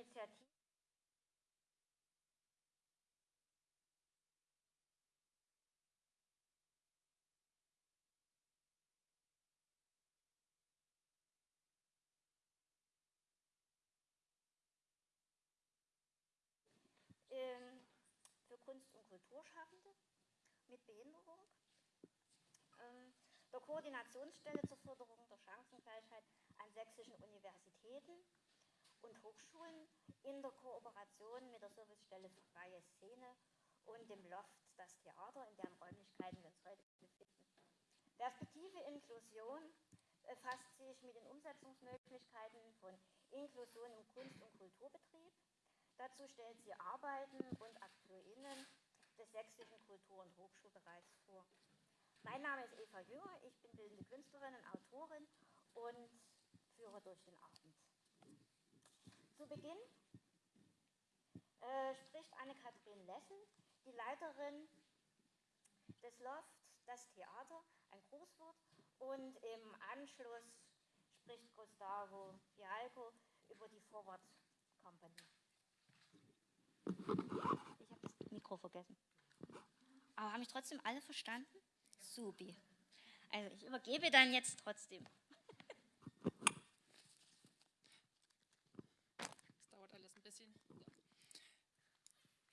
Initiative. Ähm, für Kunst- und Kulturschaffende mit Behinderung, ähm, der Koordinationsstelle zur Förderung der Chancengleichheit an sächsischen Universitäten und Hochschulen in der Kooperation mit der Servicestelle freie Szene und dem Loft Das Theater, in deren Räumlichkeiten wir uns heute befinden. Perspektive Inklusion befasst sich mit den Umsetzungsmöglichkeiten von Inklusion im Kunst- und Kulturbetrieb. Dazu stellt sie Arbeiten und AkteurInnen des sächsischen Kultur- und Hochschulbereichs vor. Mein Name ist Eva Jünger, ich bin bildende Künstlerin und Autorin und führe durch den Abend. Zu Beginn äh, spricht Anne-Kathrin Lessel, die Leiterin des Loft, das Theater, ein Grußwort, und im Anschluss spricht Gustavo Fialco über die Forward Company. Ich habe das Mikro vergessen. Aber haben mich trotzdem alle verstanden? Subi. Also ich übergebe dann jetzt trotzdem. Das dauert alles ein bisschen.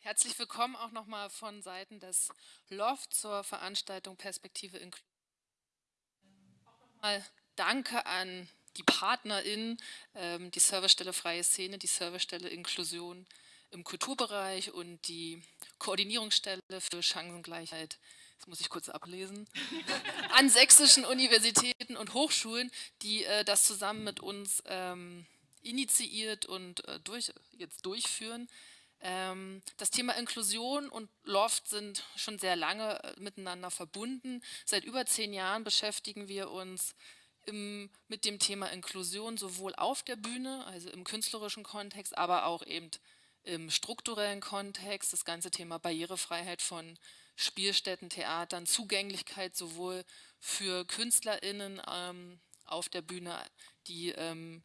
Herzlich willkommen auch nochmal von Seiten des Loft zur Veranstaltung Perspektive Inklusion. Mal Danke an die PartnerInnen, ähm, die Servicestelle Freie Szene, die Servicestelle Inklusion im Kulturbereich und die Koordinierungsstelle für Chancengleichheit das muss ich kurz ablesen, an sächsischen Universitäten und Hochschulen, die äh, das zusammen mit uns ähm, initiiert und äh, durch, jetzt durchführen. Ähm, das Thema Inklusion und Loft sind schon sehr lange äh, miteinander verbunden. Seit über zehn Jahren beschäftigen wir uns im, mit dem Thema Inklusion sowohl auf der Bühne, also im künstlerischen Kontext, aber auch eben im strukturellen Kontext, das ganze Thema Barrierefreiheit von Spielstätten, Theatern, Zugänglichkeit sowohl für KünstlerInnen ähm, auf der Bühne, die ähm,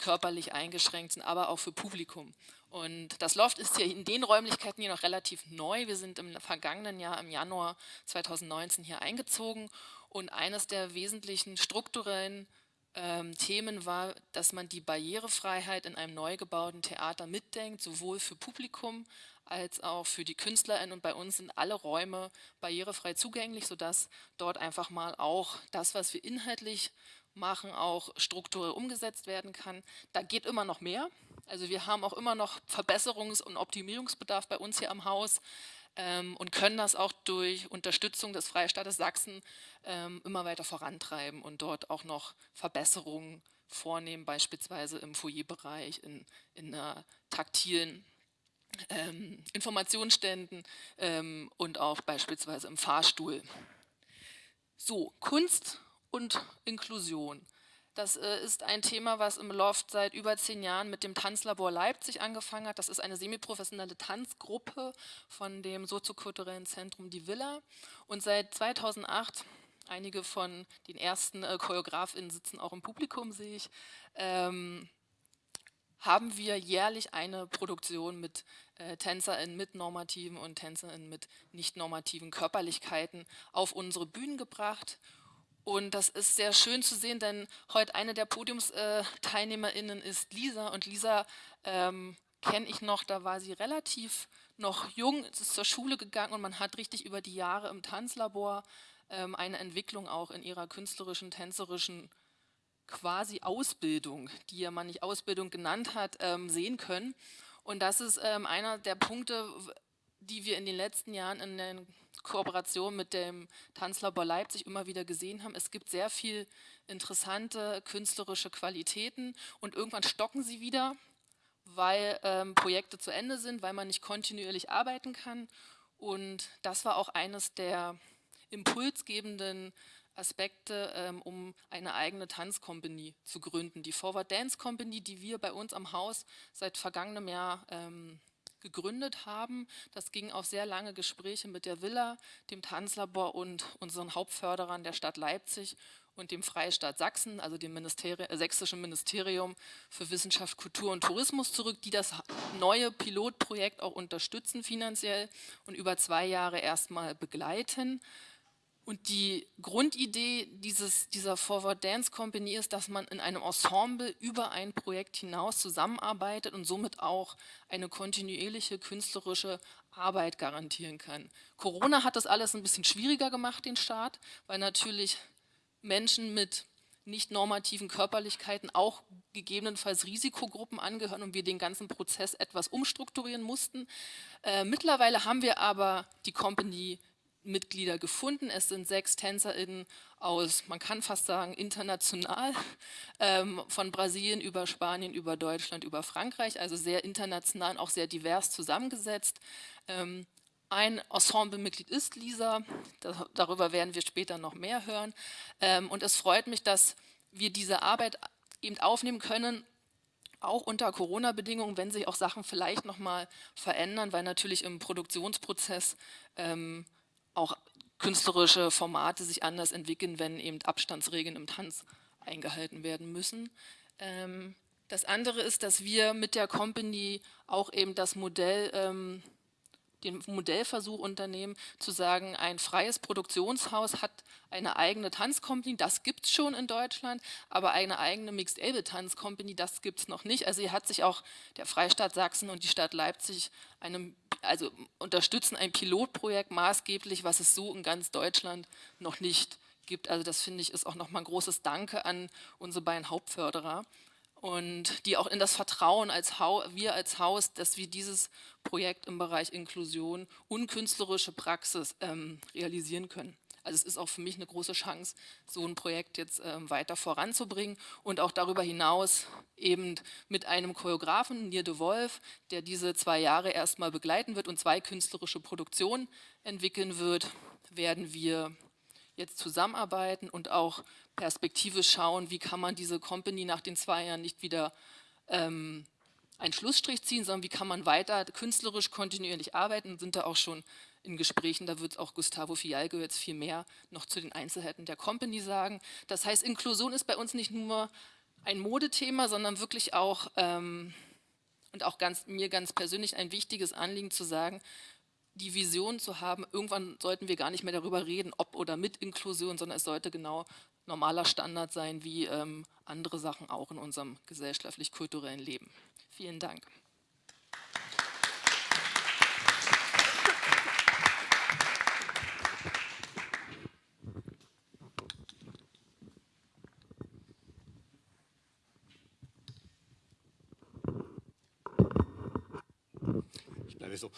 körperlich eingeschränkt sind, aber auch für Publikum. Und das Loft ist hier in den Räumlichkeiten hier noch relativ neu. Wir sind im vergangenen Jahr, im Januar 2019 hier eingezogen und eines der wesentlichen strukturellen ähm, Themen war, dass man die Barrierefreiheit in einem neu gebauten Theater mitdenkt, sowohl für Publikum als auch für die KünstlerInnen. Und bei uns sind alle Räume barrierefrei zugänglich, sodass dort einfach mal auch das, was wir inhaltlich machen, auch strukturell umgesetzt werden kann. Da geht immer noch mehr. Also wir haben auch immer noch Verbesserungs- und Optimierungsbedarf bei uns hier am Haus ähm, und können das auch durch Unterstützung des Freistaates Sachsen ähm, immer weiter vorantreiben und dort auch noch Verbesserungen vornehmen, beispielsweise im Foyerbereich, in, in einer taktilen ähm, Informationsständen ähm, und auch beispielsweise im Fahrstuhl. So, Kunst und Inklusion. Das äh, ist ein Thema, was im Loft seit über zehn Jahren mit dem Tanzlabor Leipzig angefangen hat. Das ist eine semiprofessionelle Tanzgruppe von dem soziokulturellen Zentrum Die Villa. Und seit 2008, einige von den ersten äh, ChoreografInnen sitzen auch im Publikum, sehe ich, ähm, haben wir jährlich eine Produktion mit äh, TänzerInnen mit normativen und TänzerInnen mit nicht normativen Körperlichkeiten auf unsere Bühnen gebracht. Und das ist sehr schön zu sehen, denn heute eine der PodiumsteilnehmerInnen ist Lisa. Und Lisa ähm, kenne ich noch, da war sie relativ noch jung, ist zur Schule gegangen und man hat richtig über die Jahre im Tanzlabor ähm, eine Entwicklung auch in ihrer künstlerischen, tänzerischen quasi Ausbildung, die ja man nicht Ausbildung genannt hat, ähm, sehen können. Und das ist ähm, einer der Punkte, die wir in den letzten Jahren in der Kooperation mit dem Tanzlabor Leipzig immer wieder gesehen haben. Es gibt sehr viel interessante künstlerische Qualitäten und irgendwann stocken sie wieder, weil ähm, Projekte zu Ende sind, weil man nicht kontinuierlich arbeiten kann. Und das war auch eines der impulsgebenden Aspekte, ähm, um eine eigene Tanzkompanie zu gründen. Die Forward Dance Company, die wir bei uns am Haus seit vergangenem Jahr ähm, gegründet haben. Das ging auf sehr lange Gespräche mit der Villa, dem Tanzlabor und unseren Hauptförderern der Stadt Leipzig. und dem Freistaat Sachsen, also dem Ministeri äh, Sächsischen Ministerium für Wissenschaft, Kultur und Tourismus zurück, die das neue Pilotprojekt auch unterstützen finanziell und über zwei Jahre erstmal begleiten. Und die Grundidee dieses, dieser Forward Dance Company ist, dass man in einem Ensemble über ein Projekt hinaus zusammenarbeitet und somit auch eine kontinuierliche künstlerische Arbeit garantieren kann. Corona hat das alles ein bisschen schwieriger gemacht, den Staat, weil natürlich Menschen mit nicht normativen Körperlichkeiten auch gegebenenfalls Risikogruppen angehören und wir den ganzen Prozess etwas umstrukturieren mussten. Äh, mittlerweile haben wir aber die Company Mitglieder gefunden. Es sind sechs TänzerInnen aus, man kann fast sagen, international, ähm, von Brasilien über Spanien, über Deutschland, über Frankreich, also sehr international auch sehr divers zusammengesetzt. Ähm, ein Ensemblemitglied ist Lisa, darüber werden wir später noch mehr hören. Ähm, und es freut mich, dass wir diese Arbeit eben aufnehmen können, auch unter Corona-Bedingungen, wenn sich auch Sachen vielleicht nochmal verändern, weil natürlich im Produktionsprozess ähm, auch künstlerische Formate sich anders entwickeln, wenn eben Abstandsregeln im Tanz eingehalten werden müssen. Ähm, das andere ist, dass wir mit der Company auch eben das Modell ähm, den Modellversuch unternehmen, zu sagen, ein freies Produktionshaus hat eine eigene Tanzcompany, das gibt es schon in Deutschland, aber eine eigene Mixed-Able-Tanzcompany, das gibt es noch nicht. Also hier hat sich auch der Freistaat Sachsen und die Stadt Leipzig einem, also unterstützen ein Pilotprojekt maßgeblich, was es so in ganz Deutschland noch nicht gibt. Also das finde ich ist auch nochmal ein großes Danke an unsere beiden Hauptförderer und die auch in das Vertrauen als wir als Haus, dass wir dieses Projekt im Bereich Inklusion und künstlerische Praxis ähm, realisieren können. Also es ist auch für mich eine große Chance, so ein Projekt jetzt ähm, weiter voranzubringen und auch darüber hinaus eben mit einem Choreografen, Nier de Wolf, der diese zwei Jahre erstmal begleiten wird und zwei künstlerische Produktionen entwickeln wird, werden wir jetzt zusammenarbeiten und auch Perspektive schauen, wie kann man diese Company nach den zwei Jahren nicht wieder ähm, einen Schlussstrich ziehen, sondern wie kann man weiter künstlerisch kontinuierlich arbeiten, sind da auch schon in Gesprächen, da wird auch Gustavo Fialgo jetzt viel mehr noch zu den Einzelheiten der Company sagen. Das heißt, Inklusion ist bei uns nicht nur ein Modethema, sondern wirklich auch, ähm, und auch ganz, mir ganz persönlich ein wichtiges Anliegen zu sagen, die Vision zu haben, irgendwann sollten wir gar nicht mehr darüber reden, ob oder mit Inklusion, sondern es sollte genau normaler Standard sein, wie ähm, andere Sachen auch in unserem gesellschaftlich-kulturellen Leben. Vielen Dank. Ich bleibe so.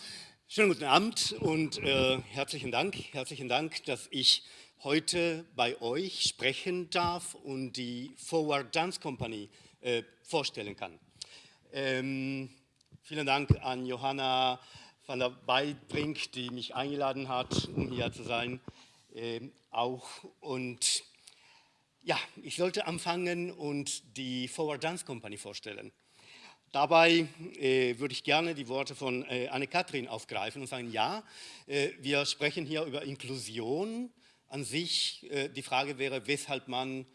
Schönen guten Abend und äh, herzlichen Dank, herzlichen Dank, dass ich heute bei euch sprechen darf und die Forward Dance Company äh, vorstellen kann. Ähm, vielen Dank an Johanna van der Beidbrink, die mich eingeladen hat, um hier zu sein. Ähm, auch und ja, ich sollte anfangen und die Forward Dance Company vorstellen. Dabei äh, würde ich gerne die Worte von äh, Anne-Kathrin aufgreifen und sagen, ja, äh, wir sprechen hier über Inklusion an sich. Äh, die Frage wäre, weshalb man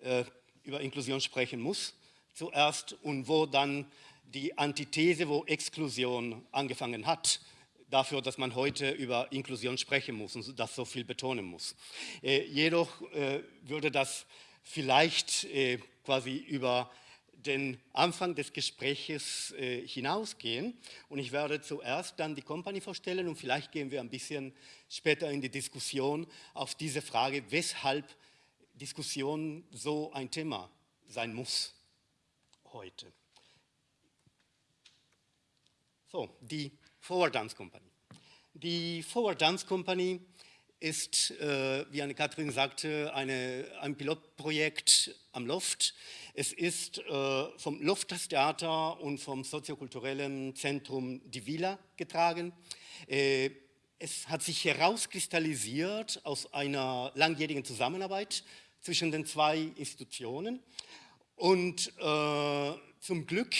äh, über Inklusion sprechen muss zuerst und wo dann die Antithese, wo Exklusion angefangen hat, dafür, dass man heute über Inklusion sprechen muss und das so viel betonen muss. Äh, jedoch würde das vielleicht quasi über den Anfang des Gespräches äh, hinausgehen und ich werde zuerst dann die Company vorstellen und vielleicht gehen wir ein bisschen später in die Diskussion auf diese Frage, weshalb Diskussion so ein Thema sein muss heute. So, die Forward Dance Company. Die Forward Dance Company ist, äh, wie Anne-Kathrin sagte, eine, ein Pilotprojekt am Loft. Es ist äh, vom Loftas-Theater und vom soziokulturellen Zentrum Die Villa getragen. Äh, es hat sich herauskristallisiert aus einer langjährigen Zusammenarbeit zwischen den zwei Institutionen. Und äh, zum Glück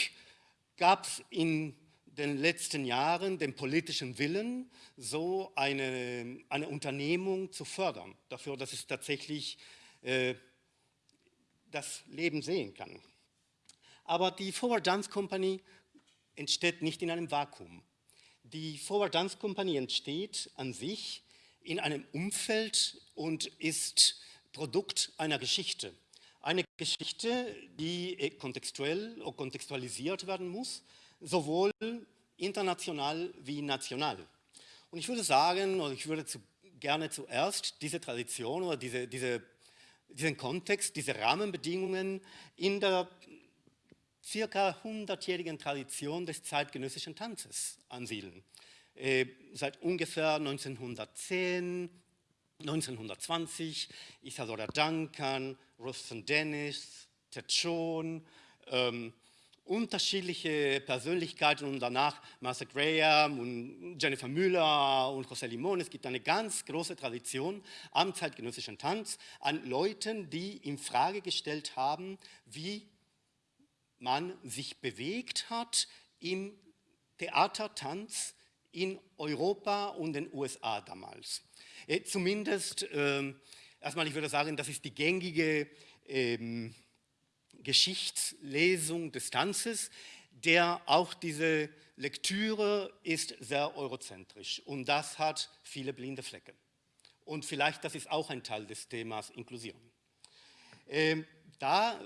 gab es in den letzten Jahren den politischen Willen, so eine, eine Unternehmung zu fördern, dafür, dass es tatsächlich äh, das Leben sehen kann. Aber die Forward Dance Company entsteht nicht in einem Vakuum. Die Forward Dance Company entsteht an sich in einem Umfeld und ist Produkt einer Geschichte. Eine Geschichte, die äh, kontextuell oder kontextualisiert werden muss, sowohl international wie national. Und ich würde sagen, oder ich würde zu, gerne zuerst diese Tradition oder diese, diese, diesen Kontext, diese Rahmenbedingungen in der circa 100-jährigen Tradition des zeitgenössischen Tanzes ansiedeln. Äh, seit ungefähr 1910, 1920, Isadora Duncan, Rustin Dennis, Ted ähm, unterschiedliche Persönlichkeiten und danach Martha Graham und Jennifer Müller und José Limón. Es gibt eine ganz große Tradition am zeitgenössischen Tanz an Leuten, die in Frage gestellt haben, wie man sich bewegt hat im Theatertanz in Europa und den USA damals. Äh, zumindest, äh, erstmal ich würde sagen, das ist die gängige ähm, Geschichtslesung des Tanzes, der auch diese Lektüre ist sehr eurozentrisch und das hat viele blinde Flecke. Und vielleicht das ist auch ein Teil des Themas Inklusion. Ähm, da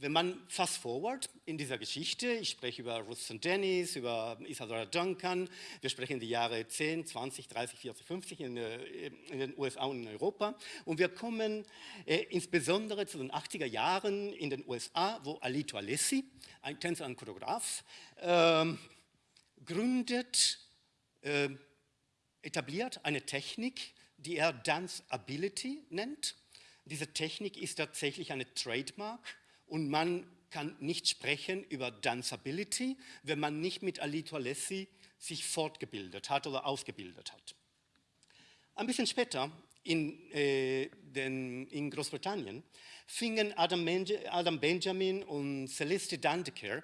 wenn man fast forward in dieser Geschichte, ich spreche über St. Dennis, über Isadora Duncan, wir sprechen die Jahre 10, 20, 30, 40, 50 in, in den USA und in Europa und wir kommen äh, insbesondere zu den 80er Jahren in den USA, wo Alito Alessi, ein Tänzer und Choreograf, äh, gründet, äh, etabliert eine Technik, die er Dance Ability nennt. Diese Technik ist tatsächlich eine Trademark und man kann nicht sprechen über Danceability, wenn man nicht mit Alito Alessi sich fortgebildet hat oder ausgebildet hat. Ein bisschen später in, äh, den, in Großbritannien fingen Adam, Adam, Benjamin und Celeste Dandeker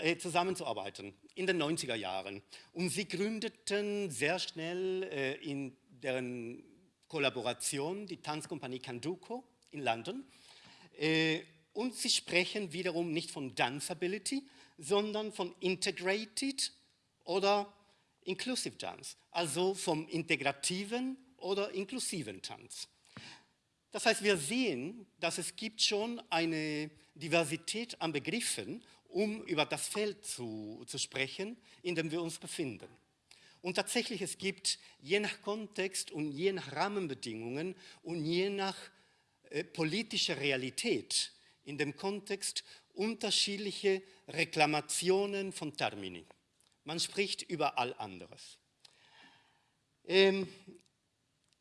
äh, zusammenzuarbeiten in den 90er Jahren. Und sie gründeten sehr schnell äh, in deren Kollaboration die Tanzkompanie Canduco in London. Äh, und sie sprechen wiederum nicht von Danceability, sondern von Integrated oder Inclusive Dance, also vom integrativen oder inklusiven Tanz. Das heißt, wir sehen, dass es gibt schon eine Diversität an Begriffen, um über das Feld zu, zu sprechen, in dem wir uns befinden. Und tatsächlich, es gibt je nach Kontext und je nach Rahmenbedingungen und je nach äh, politischer Realität in dem Kontext unterschiedliche Reklamationen von Termini. Man spricht über all anderes. Ähm,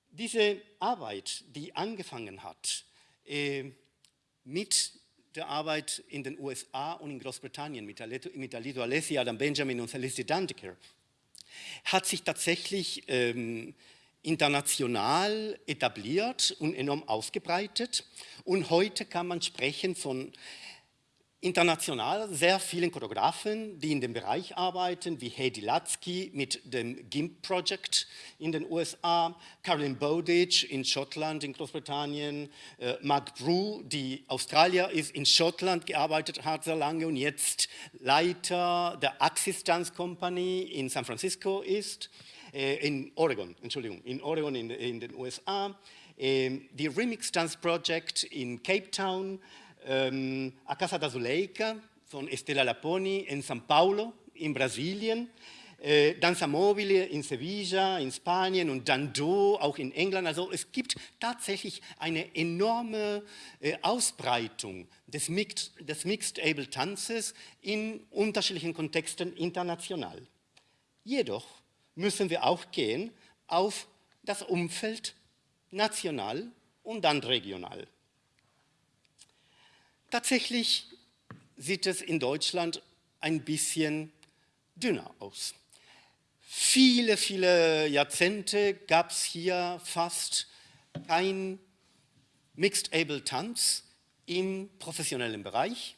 diese Arbeit, die angefangen hat äh, mit der Arbeit in den USA und in Großbritannien mit, Alito, Alessi, Adam Benjamin und Celeste Dandeker, hat sich tatsächlich ähm, international etabliert und enorm ausgebreitet. Und heute kann man sprechen von international sehr vielen Choreografen, die in dem Bereich arbeiten, wie Heidi Latsky mit dem GIMP Project in den USA, Carolyn Bowditch in Schottland, in Großbritannien, äh, Mark Brew, die Australier ist, in Schottland gearbeitet hat sehr lange und jetzt Leiter der Axis Dance Company in San Francisco ist, in Oregon, Entschuldigung, in Oregon in, in den USA, die Remix Dance Project in Cape Town, ähm, A Casa da Zuleika von Estela Laponi in São Paulo in Brasilien, äh, Danza Mobile in Sevilla, in Spanien und Dando auch in England. Also es gibt tatsächlich eine enorme äh, Ausbreitung des Mixed, des Mixed Able Tanzes in unterschiedlichen Kontexten international. Jedoch müssen wir auch gehen auf das Umfeld national und dann regional. Tatsächlich sieht es in Deutschland ein bisschen dünner aus. Viele, viele Jahrzehnte gab es hier fast kein Mixed-Able-Tanz im professionellen Bereich.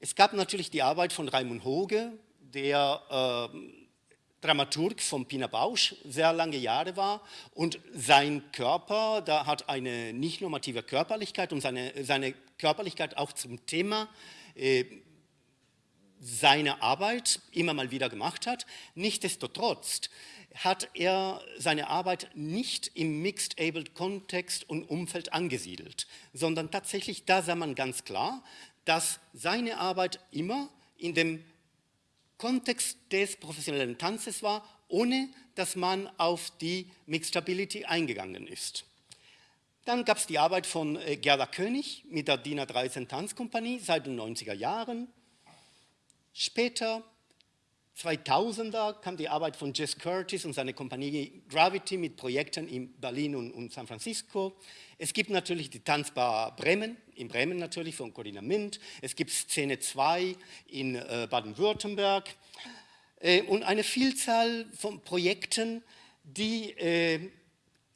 Es gab natürlich die Arbeit von Raimund Hoge, der äh, Dramaturg von Pina Bausch sehr lange Jahre war und sein Körper, da hat eine nicht normative Körperlichkeit und seine, seine Körperlichkeit auch zum Thema äh, seiner Arbeit immer mal wieder gemacht hat. Nichtsdestotrotz hat er seine Arbeit nicht im Mixed-Abled-Kontext und Umfeld angesiedelt, sondern tatsächlich, da sah man ganz klar, dass seine Arbeit immer in dem Kontext des professionellen Tanzes war, ohne dass man auf die Mixtability eingegangen ist. Dann gab es die Arbeit von äh, Gerda König mit der DIN A13 Tanzkompanie seit den 90er Jahren. Später, 2000er, kam die Arbeit von Jess Curtis und seine Kompanie Gravity mit Projekten in Berlin und, und San Francisco. Es gibt natürlich die Tanzbar Bremen, in Bremen natürlich von Corinna Mint. Es gibt Szene 2 in äh, Baden-Württemberg äh, und eine Vielzahl von Projekten, die äh,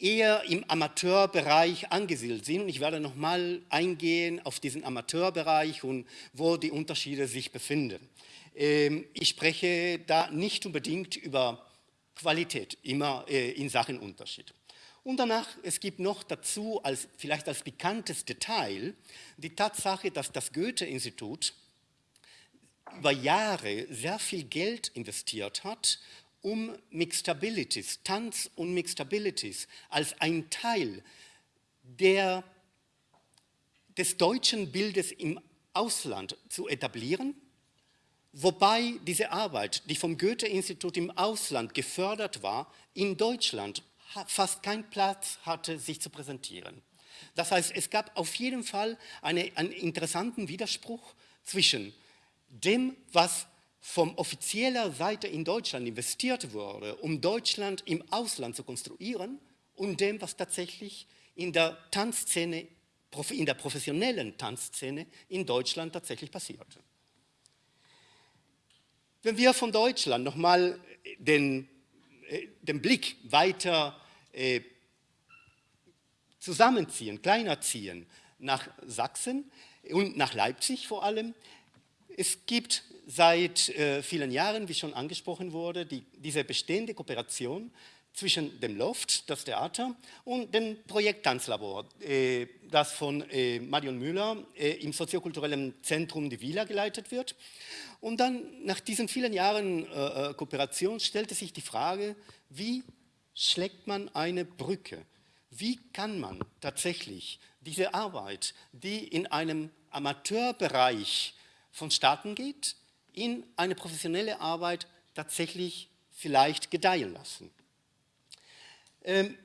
eher im Amateurbereich angesiedelt sind. Und ich werde nochmal eingehen auf diesen Amateurbereich und wo die Unterschiede sich befinden. Ähm, ich spreche da nicht unbedingt über Qualität, immer äh, in Sachen Unterschied. Und danach, es gibt noch dazu, als, vielleicht als bekanntes Detail, die Tatsache, dass das Goethe-Institut über Jahre sehr viel Geld investiert hat, um Mixtabilities, Tanz und Mixtabilities als ein Teil der, des deutschen Bildes im Ausland zu etablieren, wobei diese Arbeit, die vom Goethe-Institut im Ausland gefördert war, in Deutschland fast keinen Platz hatte, sich zu präsentieren. Das heißt, es gab auf jeden Fall eine, einen interessanten Widerspruch zwischen dem, was vom offizieller Seite in Deutschland investiert wurde, um Deutschland im Ausland zu konstruieren, und dem, was tatsächlich in der Tanzszene, in der professionellen Tanzszene in Deutschland tatsächlich passierte. Wenn wir von Deutschland nochmal den, äh, den Blick weiter äh, zusammenziehen, kleiner ziehen nach Sachsen und nach Leipzig vor allem. Es gibt seit äh, vielen Jahren, wie schon angesprochen wurde, die, diese bestehende Kooperation zwischen dem Loft, das Theater, und dem Projekt Tanzlabor, äh, das von äh, Marion Müller äh, im soziokulturellen Zentrum Die Villa geleitet wird. Und dann, nach diesen vielen Jahren äh, äh, Kooperation, stellte sich die Frage, wie schlägt man eine Brücke? Wie kann man tatsächlich diese Arbeit, die in einem Amateurbereich vonstatten geht, in eine professionelle Arbeit tatsächlich vielleicht gedeihen lassen? Ähm,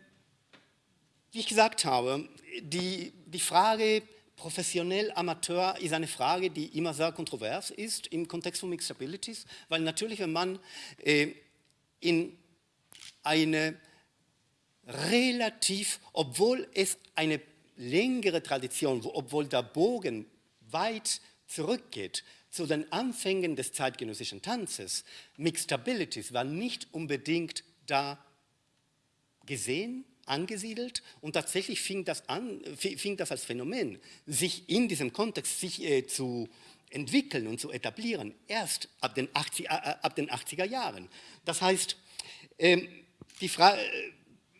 wie ich gesagt habe, die, die Frage professionell, Amateur ist eine Frage, die immer sehr kontrovers ist im Kontext von Mixed Abilities, weil natürlich, wenn man äh, in eine relativ, obwohl es eine längere Tradition, obwohl der Bogen weit zurückgeht zu den Anfängen des zeitgenössischen Tanzes, Mixed Abilities war nicht unbedingt da gesehen, angesiedelt und tatsächlich fing das, an, fing das als Phänomen, sich in diesem Kontext sich, äh, zu entwickeln und zu etablieren, erst ab den, 80, äh, ab den 80er Jahren. Das heißt, ähm, die Frage,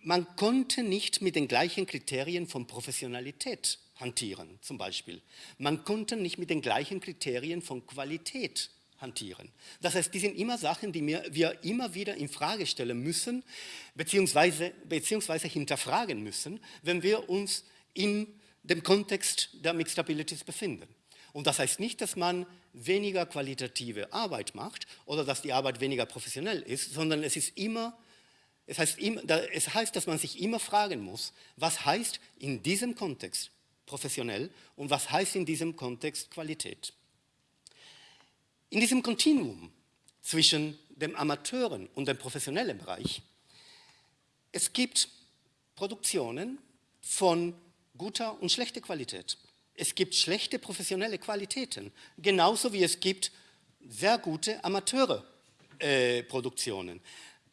man konnte nicht mit den gleichen Kriterien von Professionalität hantieren, zum Beispiel. Man konnte nicht mit den gleichen Kriterien von Qualität hantieren. Das heißt, die sind immer Sachen, die wir immer wieder in Frage stellen müssen, beziehungsweise, beziehungsweise hinterfragen müssen, wenn wir uns in dem Kontext der Mixed Abilities befinden. Und das heißt nicht, dass man weniger qualitative Arbeit macht oder dass die Arbeit weniger professionell ist, sondern es ist immer es heißt, es heißt, dass man sich immer fragen muss, was heißt in diesem Kontext professionell und was heißt in diesem Kontext Qualität. In diesem Kontinuum zwischen dem Amateuren und dem professionellen Bereich, es gibt Produktionen von guter und schlechter Qualität. Es gibt schlechte professionelle Qualitäten, genauso wie es gibt sehr gute Amateure-Produktionen. Äh,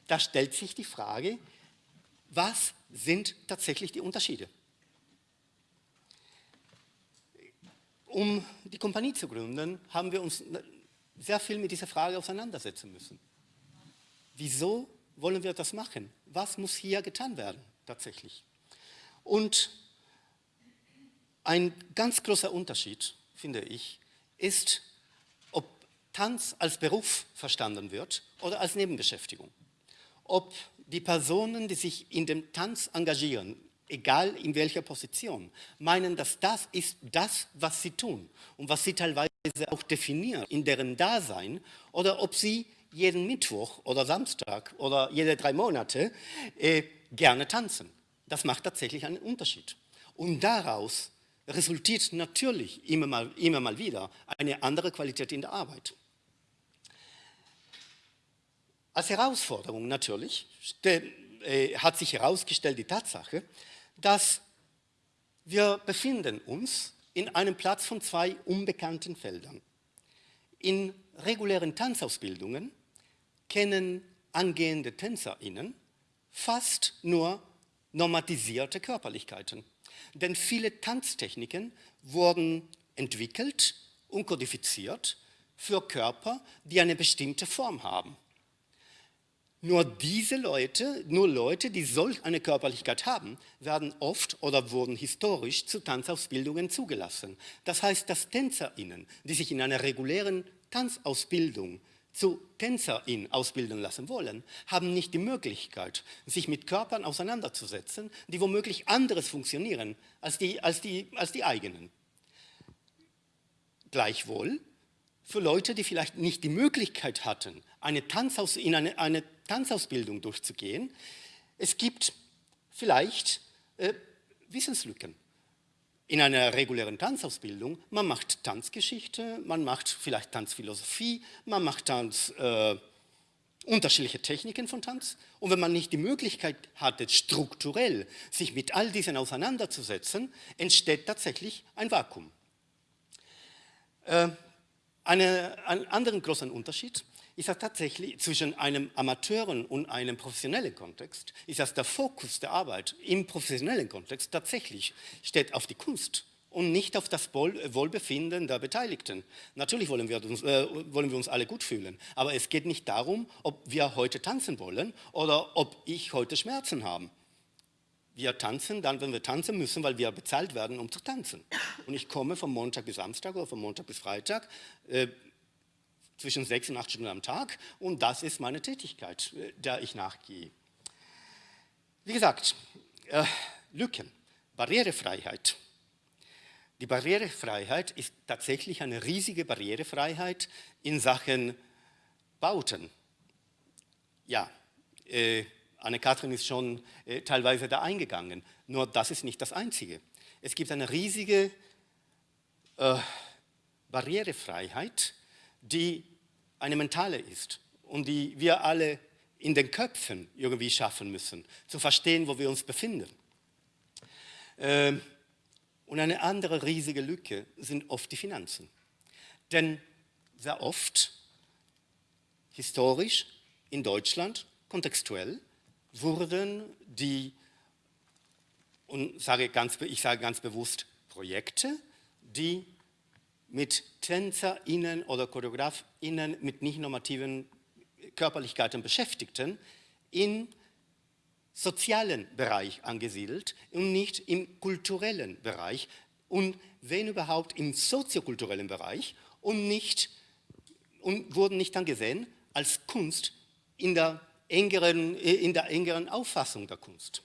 da stellt sich die Frage, was sind tatsächlich die Unterschiede? Um die Kompanie zu gründen, haben wir uns sehr viel mit dieser Frage auseinandersetzen müssen. wieso wollen wir das machen? Was muss hier getan werden tatsächlich? Und ein ganz großer Unterschied, finde ich, ist, ob Tanz als Beruf verstanden wird oder als Nebenbeschäftigung. Ob die Personen, die sich in dem Tanz engagieren, egal in welcher Position, meinen, dass das ist das, was sie tun und was sie teilweise auch definieren in deren Dasein oder ob sie jeden Mittwoch oder Samstag oder jede drei Monate äh, gerne tanzen. Das macht tatsächlich einen Unterschied. Und daraus resultiert natürlich immer mal, immer mal wieder eine andere Qualität in der Arbeit. Als Herausforderung natürlich äh, hat sich herausgestellt die Tatsache, dass wir befinden uns in einem Platz von zwei unbekannten Feldern. In regulären Tanzausbildungen kennen angehende TänzerInnen fast nur normatisierte Körperlichkeiten. Denn viele Tanztechniken wurden entwickelt und kodifiziert für Körper, die eine bestimmte Form haben. Nur diese Leute, nur Leute, die solch eine Körperlichkeit haben, werden oft oder wurden historisch zu Tanzausbildungen zugelassen. Das heißt, dass TänzerInnen, die sich in einer regulären Tanzausbildung zu TänzerInnen ausbilden lassen wollen, haben nicht die Möglichkeit, sich mit Körpern auseinanderzusetzen, die womöglich anderes funktionieren als die, als die, als die eigenen. Gleichwohl für Leute, die vielleicht nicht die Möglichkeit hatten, eine Tanzaus in eine, eine Tanzausbildung durchzugehen. Es gibt vielleicht äh, Wissenslücken. In einer regulären Tanzausbildung, man macht Tanzgeschichte, man macht vielleicht Tanzphilosophie, man macht Tanz, äh, unterschiedliche Techniken von Tanz. Und wenn man nicht die Möglichkeit hatte, strukturell sich mit all diesen auseinanderzusetzen, entsteht tatsächlich ein Vakuum. Äh, eine, einen anderen großen Unterschied ist das tatsächlich zwischen einem Amateuren und einem professionellen Kontext, ist das der Fokus der Arbeit im professionellen Kontext tatsächlich steht auf die Kunst und nicht auf das Wohlbefinden der Beteiligten. Natürlich wollen wir, uns, äh, wollen wir uns alle gut fühlen, aber es geht nicht darum, ob wir heute tanzen wollen oder ob ich heute Schmerzen habe. Wir tanzen dann, wenn wir tanzen müssen, weil wir bezahlt werden, um zu tanzen. Und ich komme von Montag bis Samstag oder von Montag bis Freitag äh, zwischen sechs und acht Stunden am Tag und das ist meine Tätigkeit, äh, der ich nachgehe. Wie gesagt, äh, Lücken, Barrierefreiheit. Die Barrierefreiheit ist tatsächlich eine riesige Barrierefreiheit in Sachen Bauten. Ja, äh, Anne-Kathrin ist schon äh, teilweise da eingegangen, nur das ist nicht das Einzige. Es gibt eine riesige äh, Barrierefreiheit, die eine mentale ist und die wir alle in den Köpfen irgendwie schaffen müssen, zu verstehen, wo wir uns befinden. Ähm, und eine andere riesige Lücke sind oft die Finanzen. Denn sehr oft, historisch, in Deutschland, kontextuell, wurden die, und sage ganz, ich sage ganz bewusst, Projekte, die mit TänzerInnen oder ChoreografInnen mit nicht normativen Körperlichkeiten Beschäftigten im sozialen Bereich angesiedelt und nicht im kulturellen Bereich und wenn überhaupt im soziokulturellen Bereich und, nicht, und wurden nicht angesehen als Kunst in der, engeren, in der engeren Auffassung der Kunst.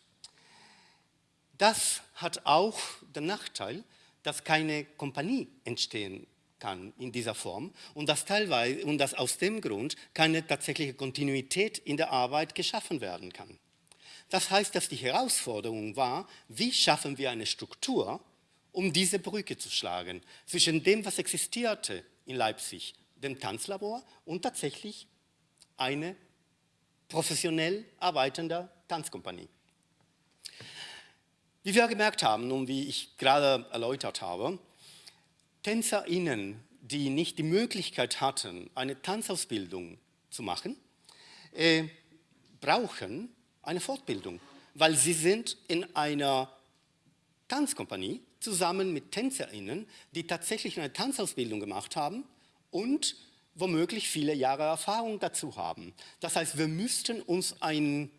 Das hat auch den Nachteil, dass keine Kompanie entstehen kann in dieser Form und dass teilweise und dass aus dem Grund keine tatsächliche Kontinuität in der Arbeit geschaffen werden kann. Das heißt, dass die Herausforderung war, wie schaffen wir eine Struktur, um diese Brücke zu schlagen zwischen dem, was existierte in Leipzig, dem Tanzlabor und tatsächlich eine professionell arbeitende Tanzkompanie. Wie wir gemerkt haben und wie ich gerade erläutert habe, TänzerInnen, die nicht die Möglichkeit hatten, eine Tanzausbildung zu machen, äh, brauchen eine Fortbildung, weil sie sind in einer Tanzkompanie zusammen mit TänzerInnen, die tatsächlich eine Tanzausbildung gemacht haben und womöglich viele Jahre Erfahrung dazu haben. Das heißt, wir müssten uns ein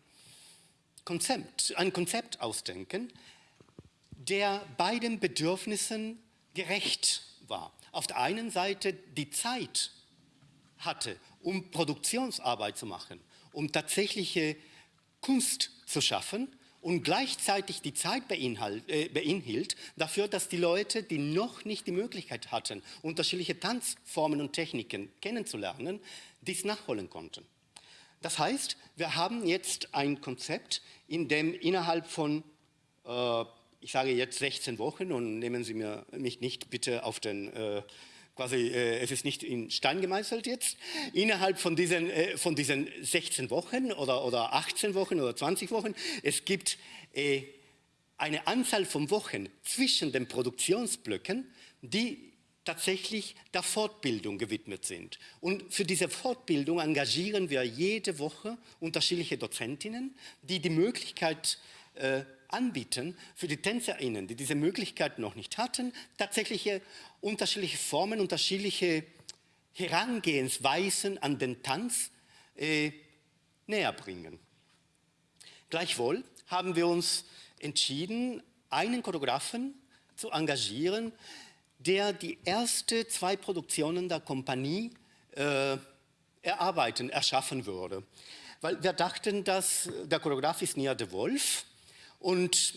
Konzept, ein Konzept ausdenken, der beiden Bedürfnissen gerecht war. Auf der einen Seite die Zeit hatte, um Produktionsarbeit zu machen, um tatsächliche Kunst zu schaffen und gleichzeitig die Zeit äh, beinhielt dafür, dass die Leute, die noch nicht die Möglichkeit hatten, unterschiedliche Tanzformen und Techniken kennenzulernen, dies nachholen konnten. Das heißt, wir haben jetzt ein Konzept, in dem innerhalb von, äh, ich sage jetzt 16 Wochen und nehmen Sie mir, mich nicht bitte auf den äh, quasi, äh, es ist nicht in Stein gemeißelt jetzt, innerhalb von diesen, äh, von diesen 16 Wochen oder, oder 18 Wochen oder 20 Wochen, es gibt äh, eine Anzahl von Wochen zwischen den Produktionsblöcken, die tatsächlich der Fortbildung gewidmet sind. Und für diese Fortbildung engagieren wir jede Woche unterschiedliche Dozentinnen, die die Möglichkeit äh, anbieten für die TänzerInnen, die diese Möglichkeit noch nicht hatten, tatsächliche unterschiedliche Formen, unterschiedliche Herangehensweisen an den Tanz äh, näher bringen. Gleichwohl haben wir uns entschieden, einen Choreografen zu engagieren, der die ersten zwei Produktionen der Kompanie äh, erarbeiten, erschaffen würde. Weil wir dachten, dass der Choreograf ist Nia de Wolf und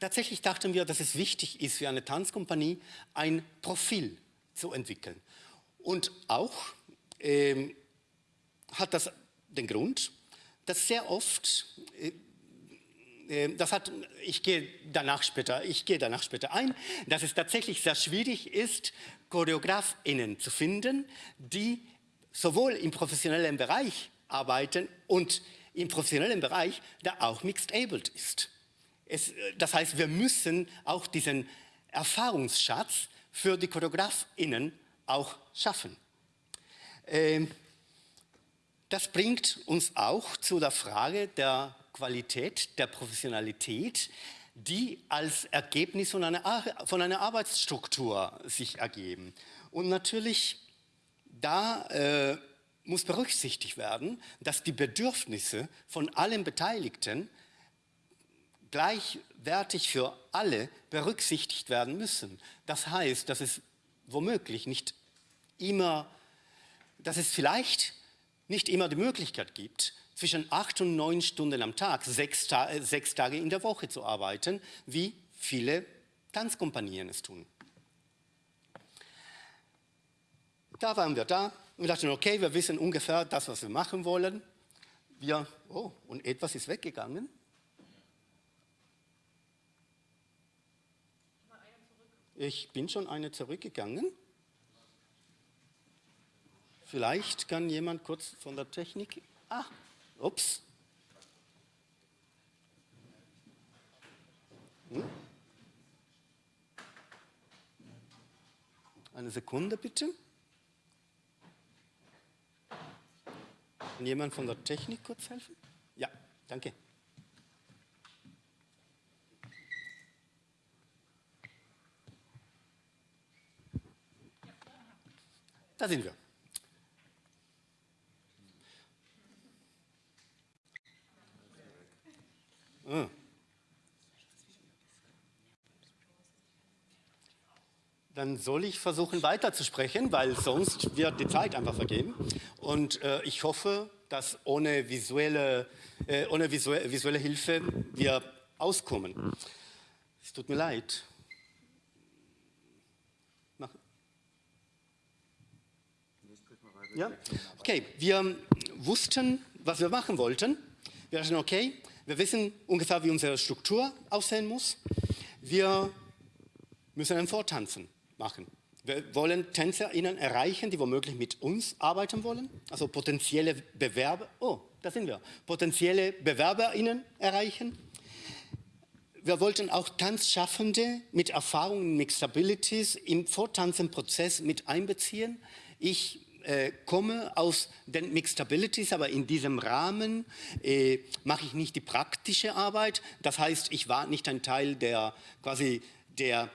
tatsächlich dachten wir, dass es wichtig ist für eine Tanzkompanie, ein Profil zu entwickeln. Und auch ähm, hat das den Grund, dass sehr oft, äh, äh, das hat, ich gehe danach später, ich gehe danach später ein, dass es tatsächlich sehr schwierig ist, ChoreografInnen zu finden, die sowohl im professionellen Bereich arbeiten und im professionellen Bereich, der auch mixed-abled ist. Es, das heißt, wir müssen auch diesen Erfahrungsschatz für die ChoreografInnen auch schaffen. Ähm, das bringt uns auch zu der Frage der Qualität, der Professionalität, die als Ergebnis von einer, von einer Arbeitsstruktur sich ergeben. Und natürlich, da äh, muss berücksichtigt werden, dass die Bedürfnisse von allen Beteiligten gleichwertig für alle berücksichtigt werden müssen. Das heißt, dass es womöglich nicht immer, dass es vielleicht nicht immer die Möglichkeit gibt, zwischen acht und neun Stunden am Tag, sechs, Ta sechs Tage in der Woche zu arbeiten, wie viele Tanzkompanien es tun. Da waren wir da, und dachten, okay, wir wissen ungefähr das, was wir machen wollen. Wir, oh, und etwas ist weggegangen. Ich bin schon eine zurückgegangen. Vielleicht kann jemand kurz von der Technik... Ah, ups. Hm? Eine Sekunde bitte. Kann jemand von der Technik kurz helfen? Ja, danke. Da sind wir. Ah. dann soll ich versuchen weiterzusprechen, weil sonst wird die Zeit einfach vergehen. Und äh, ich hoffe, dass ohne visuelle, äh, ohne visuelle, visuelle Hilfe wir auskommen. Es tut mir leid. Ja? Okay, wir wussten, was wir machen wollten. Wir dachten, okay, wir wissen ungefähr, wie unsere Struktur aussehen muss. Wir müssen ein Vortanzen machen. Wir wollen TänzerInnen erreichen, die womöglich mit uns arbeiten wollen, also potenzielle Bewerber, oh, da sind wir, potenzielle BewerberInnen erreichen. Wir wollten auch Tanzschaffende mit Erfahrung in Mixabilities im Vortanzenprozess mit einbeziehen. Ich äh, komme aus den Mixabilities, aber in diesem Rahmen äh, mache ich nicht die praktische Arbeit. Das heißt, ich war nicht ein Teil der quasi der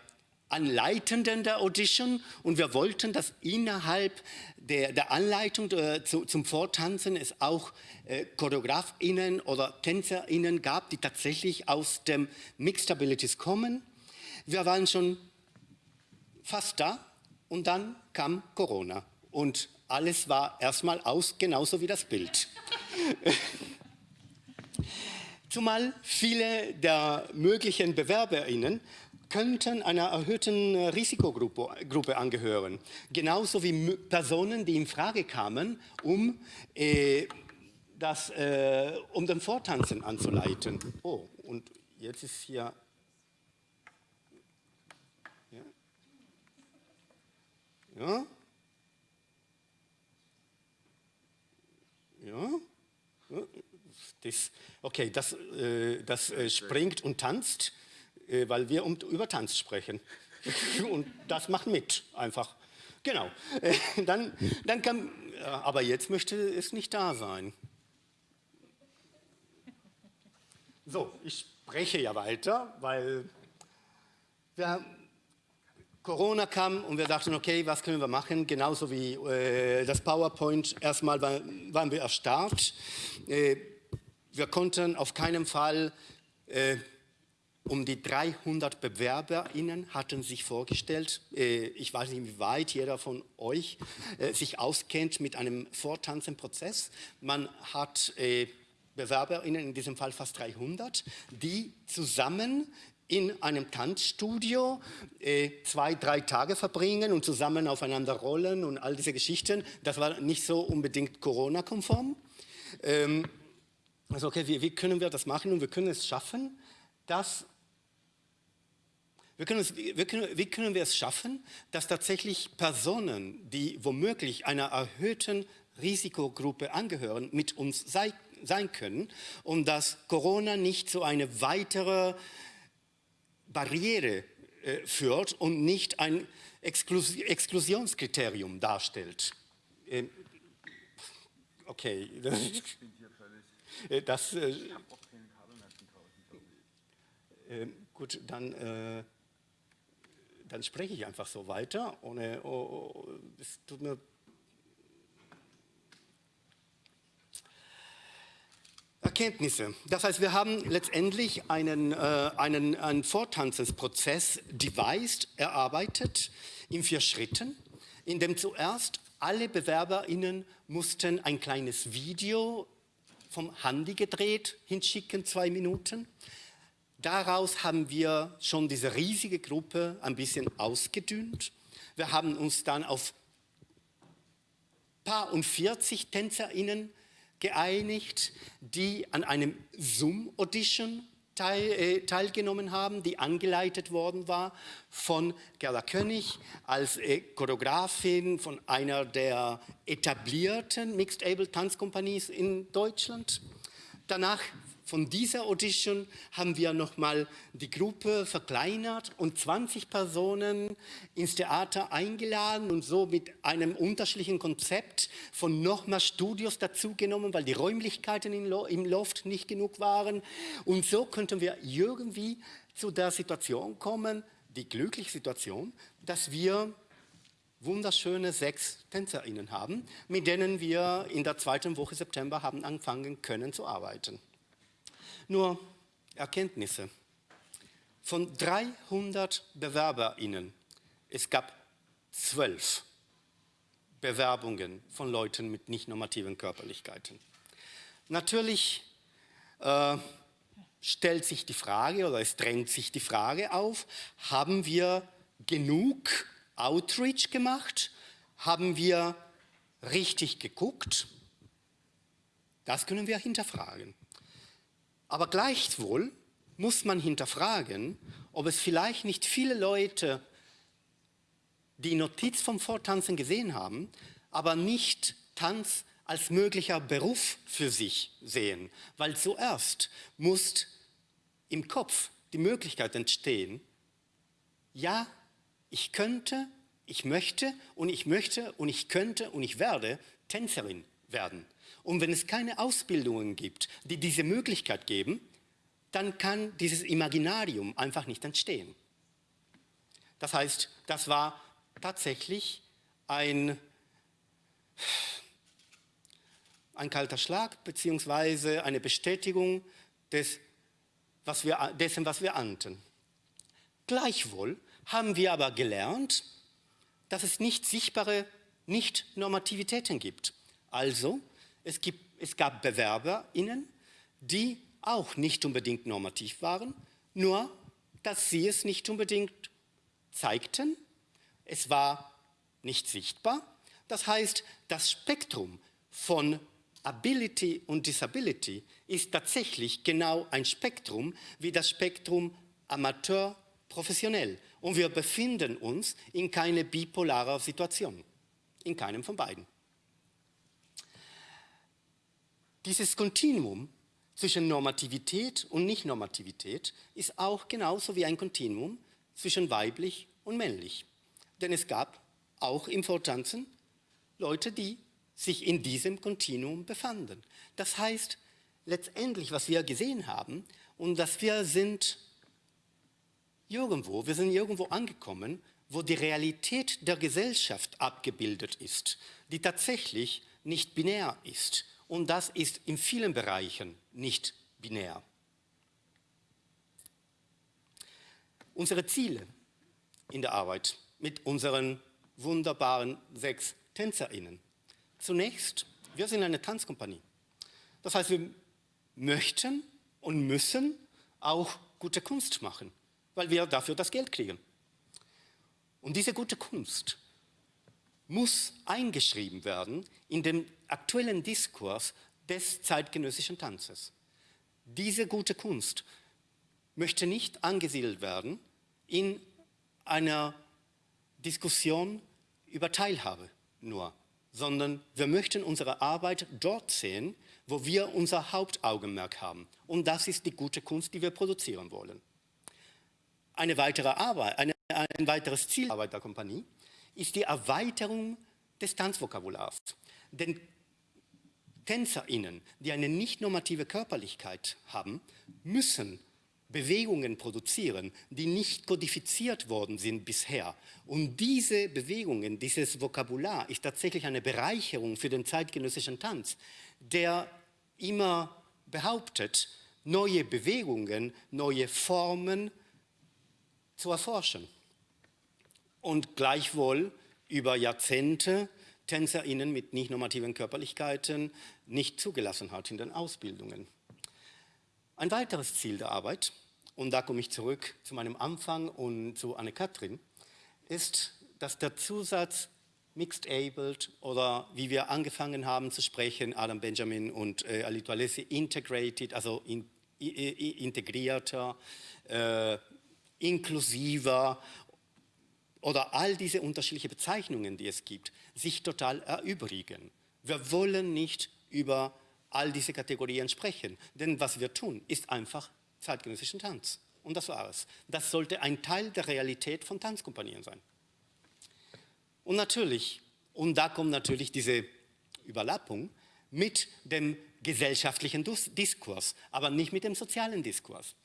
Anleitenden der Audition und wir wollten, dass innerhalb der, der Anleitung äh, zu, zum Vortanzen es auch äh, ChoreografInnen oder TänzerInnen gab, die tatsächlich aus dem Mixed Abilities kommen. Wir waren schon fast da und dann kam Corona und alles war erstmal aus, genauso wie das Bild. Zumal viele der möglichen BewerberInnen könnten einer erhöhten Risikogruppe Gruppe angehören. Genauso wie Personen, die in Frage kamen, um, äh, das, äh, um den Vortanzen anzuleiten. Oh, und jetzt ist hier... Ja? Ja? Ja? Das, okay, das, äh, das äh, springt und tanzt, äh, weil wir um, über Tanz sprechen. und das macht mit, einfach. Genau. Äh, dann, dann kann, aber jetzt möchte es nicht da sein. So, ich spreche ja weiter, weil wir Corona kam und wir dachten, okay, was können wir machen? Genauso wie äh, das PowerPoint, erstmal war, waren wir erstarrt. Äh, wir konnten auf keinen Fall äh, um die 300 BewerberInnen hatten sich vorgestellt. Äh, ich weiß nicht, wie weit jeder von euch äh, sich auskennt mit einem Vortanzenprozess. Man hat äh, BewerberInnen, in diesem Fall fast 300, die zusammen in einem Tanzstudio äh, zwei, drei Tage verbringen und zusammen aufeinander rollen und all diese Geschichten. Das war nicht so unbedingt Corona-konform. Ähm, also okay, wie, wie, können wir das machen und wir können es schaffen, dass wir können es, wir können, wie können wir es schaffen, dass tatsächlich Personen, die womöglich einer erhöhten Risikogruppe angehören, mit uns sei, sein können und dass Corona nicht so eine weitere Barriere äh, führt und nicht ein Exklus Exklusionskriterium darstellt. Ähm, okay. Das, äh, äh, gut, dann, äh, dann spreche ich einfach so weiter. Ohne, oh, oh, es tut mir Erkenntnisse. Das heißt, wir haben letztendlich einen, äh, einen, einen Vortanzensprozess devised, erarbeitet in vier Schritten, in dem zuerst alle BewerberInnen mussten ein kleines Video vom Handy gedreht hinschicken, zwei Minuten. Daraus haben wir schon diese riesige Gruppe ein bisschen ausgedünnt. Wir haben uns dann auf paar und 40 TänzerInnen geeinigt, die an einem Zoom-Audition teil, äh, teilgenommen haben, die angeleitet worden war von Gerda König als äh, Choreografin von einer der etablierten Mixed-Able-Tanzkompanies in Deutschland. Danach von dieser Audition haben wir nochmal die Gruppe verkleinert und 20 Personen ins Theater eingeladen und so mit einem unterschiedlichen Konzept von nochmal Studios dazugenommen, weil die Räumlichkeiten im Loft nicht genug waren. Und so könnten wir irgendwie zu der Situation kommen, die glückliche Situation, dass wir wunderschöne sechs TänzerInnen haben, mit denen wir in der zweiten Woche September haben anfangen können zu arbeiten. Nur Erkenntnisse. Von 300 BewerberInnen, es gab zwölf Bewerbungen von Leuten mit nicht normativen Körperlichkeiten. Natürlich äh, stellt sich die Frage oder es drängt sich die Frage auf, haben wir genug Outreach gemacht? Haben wir richtig geguckt? Das können wir hinterfragen. Aber gleichwohl muss man hinterfragen, ob es vielleicht nicht viele Leute die Notiz vom Vortanzen gesehen haben, aber nicht Tanz als möglicher Beruf für sich sehen. Weil zuerst muss im Kopf die Möglichkeit entstehen, ja, ich könnte, ich möchte und ich möchte und ich könnte und ich werde Tänzerin werden. Und wenn es keine Ausbildungen gibt, die diese Möglichkeit geben, dann kann dieses Imaginarium einfach nicht entstehen. Das heißt, das war tatsächlich ein, ein kalter Schlag beziehungsweise eine Bestätigung des, was wir, dessen, was wir ahnten. Gleichwohl haben wir aber gelernt, dass es nicht sichtbare Nicht-Normativitäten gibt. Also, es, gibt, es gab BewerberInnen, die auch nicht unbedingt normativ waren, nur dass sie es nicht unbedingt zeigten. Es war nicht sichtbar. Das heißt, das Spektrum von Ability und Disability ist tatsächlich genau ein Spektrum wie das Spektrum Amateur-Professionell. Und wir befinden uns in keine bipolarer Situation, in keinem von beiden. Dieses Kontinuum zwischen Normativität und Nicht-Normativität ist auch genauso wie ein Kontinuum zwischen weiblich und männlich. Denn es gab auch im Vortanzen Leute, die sich in diesem Kontinuum befanden. Das heißt, letztendlich, was wir gesehen haben, und dass wir sind irgendwo, wir sind irgendwo angekommen, wo die Realität der Gesellschaft abgebildet ist, die tatsächlich nicht binär ist. Und das ist in vielen Bereichen nicht binär. Unsere Ziele in der Arbeit mit unseren wunderbaren sechs TänzerInnen. Zunächst, wir sind eine Tanzkompanie. Das heißt, wir möchten und müssen auch gute Kunst machen, weil wir dafür das Geld kriegen. Und diese gute Kunst muss eingeschrieben werden in den aktuellen Diskurs des zeitgenössischen Tanzes. Diese gute Kunst möchte nicht angesiedelt werden in einer Diskussion über Teilhabe nur, sondern wir möchten unsere Arbeit dort sehen, wo wir unser Hauptaugenmerk haben. Und das ist die gute Kunst, die wir produzieren wollen. Eine weitere Arbeit, eine, ein weiteres Ziel der Kompanie ist die Erweiterung des Tanzvokabulars. Denn TänzerInnen, die eine nicht normative Körperlichkeit haben, müssen Bewegungen produzieren, die nicht kodifiziert worden sind bisher. Und diese Bewegungen, dieses Vokabular ist tatsächlich eine Bereicherung für den zeitgenössischen Tanz, der immer behauptet, neue Bewegungen, neue Formen zu erforschen. Und gleichwohl über Jahrzehnte TänzerInnen mit nicht normativen Körperlichkeiten nicht zugelassen hat in den Ausbildungen. Ein weiteres Ziel der Arbeit, und da komme ich zurück zu meinem Anfang und zu Anne-Kathrin, ist, dass der Zusatz Mixed Abled oder wie wir angefangen haben zu sprechen, Adam Benjamin und äh, Alito Alessi, Integrated, also in, integrierter, äh, inklusiver oder all diese unterschiedlichen Bezeichnungen, die es gibt, sich total erübrigen. Wir wollen nicht über all diese Kategorien sprechen. Denn was wir tun, ist einfach zeitgenössischen Tanz. Und das war es. Das sollte ein Teil der Realität von Tanzkompanien sein. Und natürlich, und da kommt natürlich diese Überlappung mit dem gesellschaftlichen Diskurs, aber nicht mit dem sozialen Diskurs.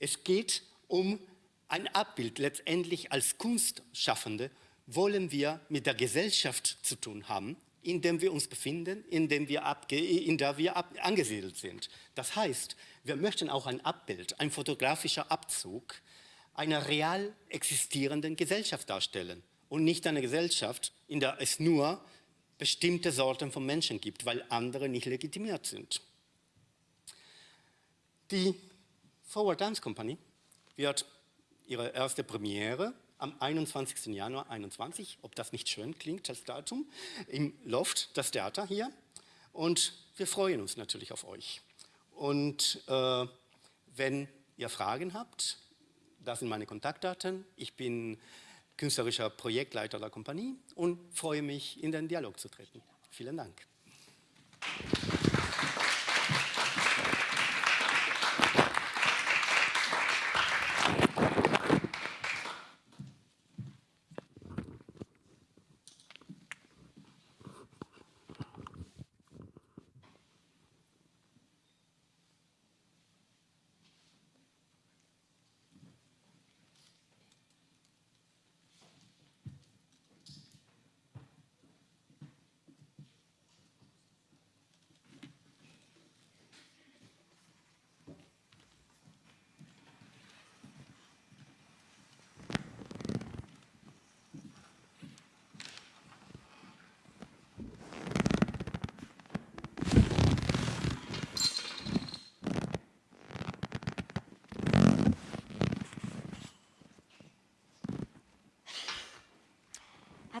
Es geht um ein Abbild. Letztendlich als Kunstschaffende wollen wir mit der Gesellschaft zu tun haben, in dem wir uns befinden, in, dem wir in der wir angesiedelt sind. Das heißt, wir möchten auch ein Abbild, ein fotografischer Abzug einer real existierenden Gesellschaft darstellen und nicht eine Gesellschaft, in der es nur bestimmte Sorten von Menschen gibt, weil andere nicht legitimiert sind. Die Forward Dance Company wird ihre erste Premiere am 21. Januar 21, ob das nicht schön klingt als Datum, im Loft, das Theater hier. Und wir freuen uns natürlich auf euch. Und äh, wenn ihr Fragen habt, das sind meine Kontaktdaten. Ich bin künstlerischer Projektleiter der Kompanie und freue mich, in den Dialog zu treten. Vielen Dank.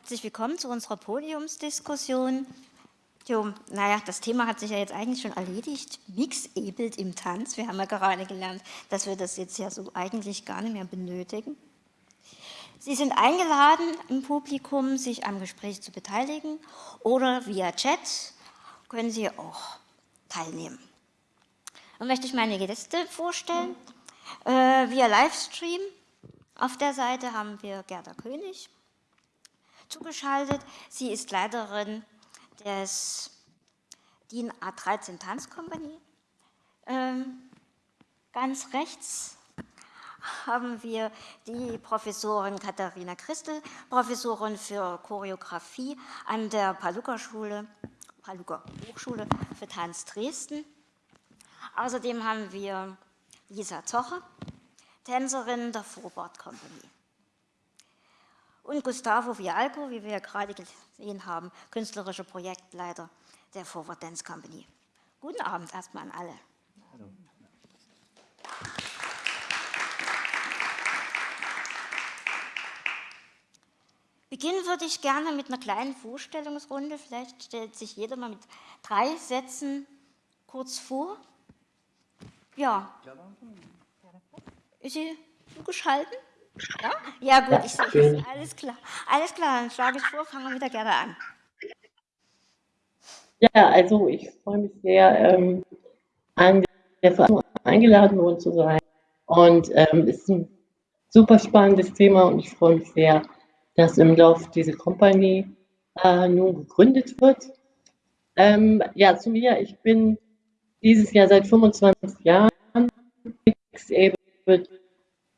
Herzlich willkommen zu unserer Podiumsdiskussion. Jo, naja, das Thema hat sich ja jetzt eigentlich schon erledigt. Mixabled im Tanz. Wir haben ja gerade gelernt, dass wir das jetzt ja so eigentlich gar nicht mehr benötigen. Sie sind eingeladen, im Publikum sich am Gespräch zu beteiligen oder via Chat können Sie auch teilnehmen. Dann möchte ich meine Gäste vorstellen. Äh, via Livestream auf der Seite haben wir Gerda König zugeschaltet. Sie ist Leiterin des DIN A13 Tanzkompanie. Ähm, ganz rechts haben wir die Professorin Katharina Christel, Professorin für Choreografie an der Paluca-Schule, Paluca Hochschule für Tanz Dresden. Außerdem haben wir Lisa Zocher, Tänzerin der Forward Company. Und Gustavo Vialco, wie wir ja gerade gesehen haben, künstlerischer Projektleiter der Forward Dance Company. Guten Abend erstmal an alle. Hallo. Beginnen würde ich gerne mit einer kleinen Vorstellungsrunde. Vielleicht stellt sich jeder mal mit drei Sätzen kurz vor. Ja. Ist sie zugeschaltet? Ja, ja gut, ich sehe es. Alles klar. Alles klar, dann schlage ich vor, fangen wir wieder gerne an. Ja, also ich freue mich sehr, ähm, an der Veranstaltung eingeladen worden zu sein. Und ähm, es ist ein super spannendes Thema und ich freue mich sehr, dass im Lauf diese Company äh, nun gegründet wird. Ähm, ja, zu mir, ich bin dieses Jahr seit 25 Jahren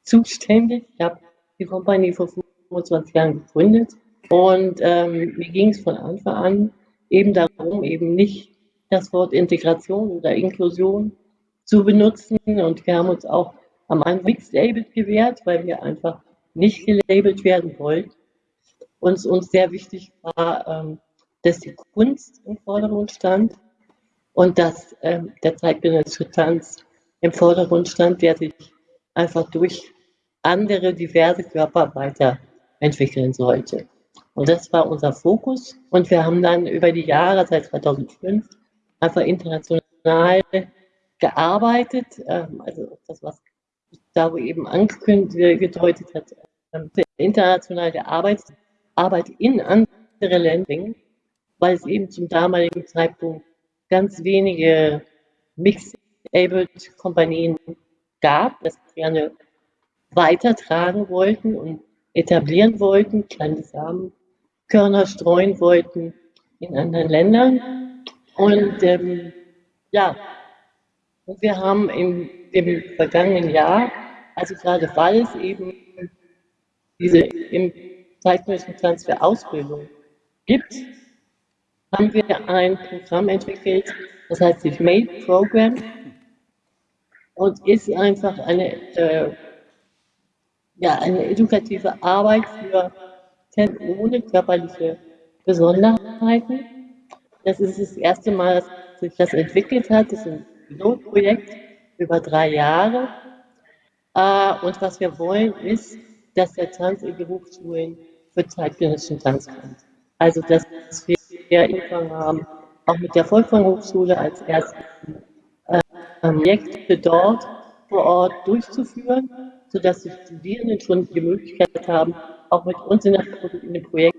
zuständig. Ich habe die Company vor 25 Jahren gegründet und ähm, mir ging es von Anfang an eben darum, eben nicht das Wort Integration oder Inklusion zu benutzen und wir haben uns auch am Anfang Mixed Labeled gewährt, weil wir einfach nicht gelabelt werden wollten. Uns, uns sehr wichtig war, ähm, dass die Kunst im Vordergrund stand und dass ähm, der zeitgenössische Tanz im Vordergrund stand, der sich einfach durch andere diverse Körper weiterentwickeln sollte. Und das war unser Fokus. Und wir haben dann über die Jahre, seit 2005, einfach international gearbeitet. Ähm, also das, was Gustavo eben angekündigt, gedeutet hat, ähm, international gearbeitet, Arbeit in andere Länder, weil es eben zum damaligen Zeitpunkt ganz wenige Mixed-Abled-Kompanien gab, das gerne weitertragen wollten und etablieren wollten, kleine Samenkörner streuen wollten in anderen Ländern. Und ähm, ja, und wir haben im, im vergangenen Jahr, also gerade weil es eben diese im zeitgenössischen Transfer Ausbildung gibt, haben wir ein Programm entwickelt, das heißt sich MADE Program und ist einfach eine äh, ja, eine edukative Arbeit für Ten ohne körperliche Besonderheiten. Das ist das erste Mal, dass sich das entwickelt hat. Das ist ein Pilotprojekt über drei Jahre. Äh, und was wir wollen, ist, dass der Tanz in die Hochschulen für zeitgenössischen Tanz kommt. Also, dass wir angefangen haben, auch mit der Volkshochschule als erstes äh, Projekte dort vor Ort durchzuführen sodass die Studierenden schon die Möglichkeit haben, auch mit uns in, der, in dem Projekt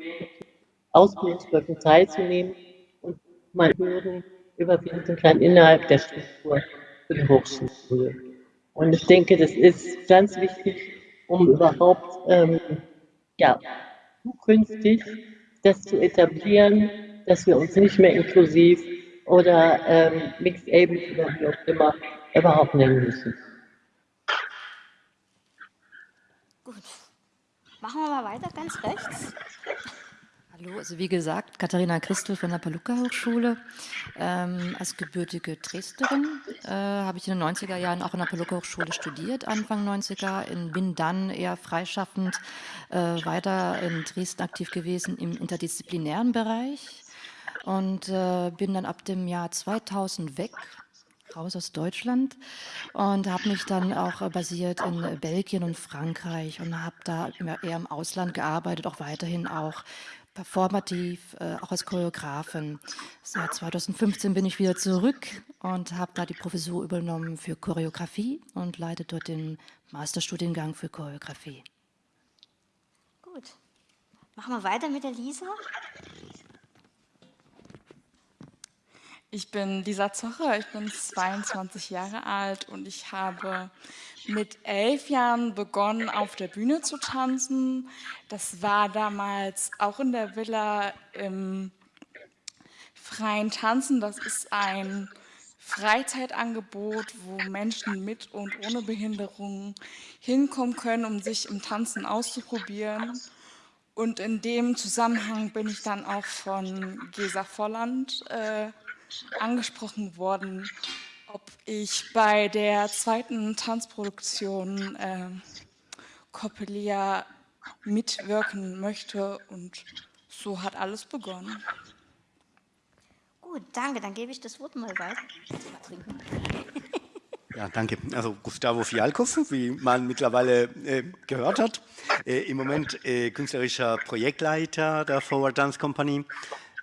Ausbildungsblöcken teilzunehmen und mal Hürden überwinden kann innerhalb der Struktur für die Hochschule. Und ich denke, das ist ganz wichtig, um überhaupt ähm, ja, zukünftig das zu etablieren, dass wir uns nicht mehr inklusiv oder ähm, mixed able oder wie auch immer überhaupt nennen müssen. Machen wir mal weiter, ganz rechts. Hallo, also wie gesagt, Katharina Christel von der Paluca-Hochschule. Ähm, als gebürtige Dresdnerin äh, habe ich in den 90er Jahren auch in der Paluca-Hochschule studiert, Anfang 90er, und bin dann eher freischaffend äh, weiter in Dresden aktiv gewesen im interdisziplinären Bereich und äh, bin dann ab dem Jahr 2000 weg raus aus Deutschland und habe mich dann auch äh, basiert in Belgien und Frankreich und habe da eher im Ausland gearbeitet, auch weiterhin auch performativ, äh, auch als Choreografin. Seit 2015 bin ich wieder zurück und habe da die Professur übernommen für Choreografie und leite dort den Masterstudiengang für Choreografie. Gut. Machen wir weiter mit der Lisa. Ich bin Lisa Zocher, ich bin 22 Jahre alt und ich habe mit elf Jahren begonnen, auf der Bühne zu tanzen. Das war damals auch in der Villa im freien Tanzen. Das ist ein Freizeitangebot, wo Menschen mit und ohne Behinderung hinkommen können, um sich im Tanzen auszuprobieren. Und in dem Zusammenhang bin ich dann auch von Gesa Volland äh, angesprochen worden, ob ich bei der zweiten Tanzproduktion äh, Coppelia mitwirken möchte und so hat alles begonnen. Gut, danke. Dann gebe ich das Wort mal weiter. Ja, danke. Also Gustavo Fialkov, wie man mittlerweile äh, gehört hat, äh, im Moment äh, künstlerischer Projektleiter der Forward Dance Company.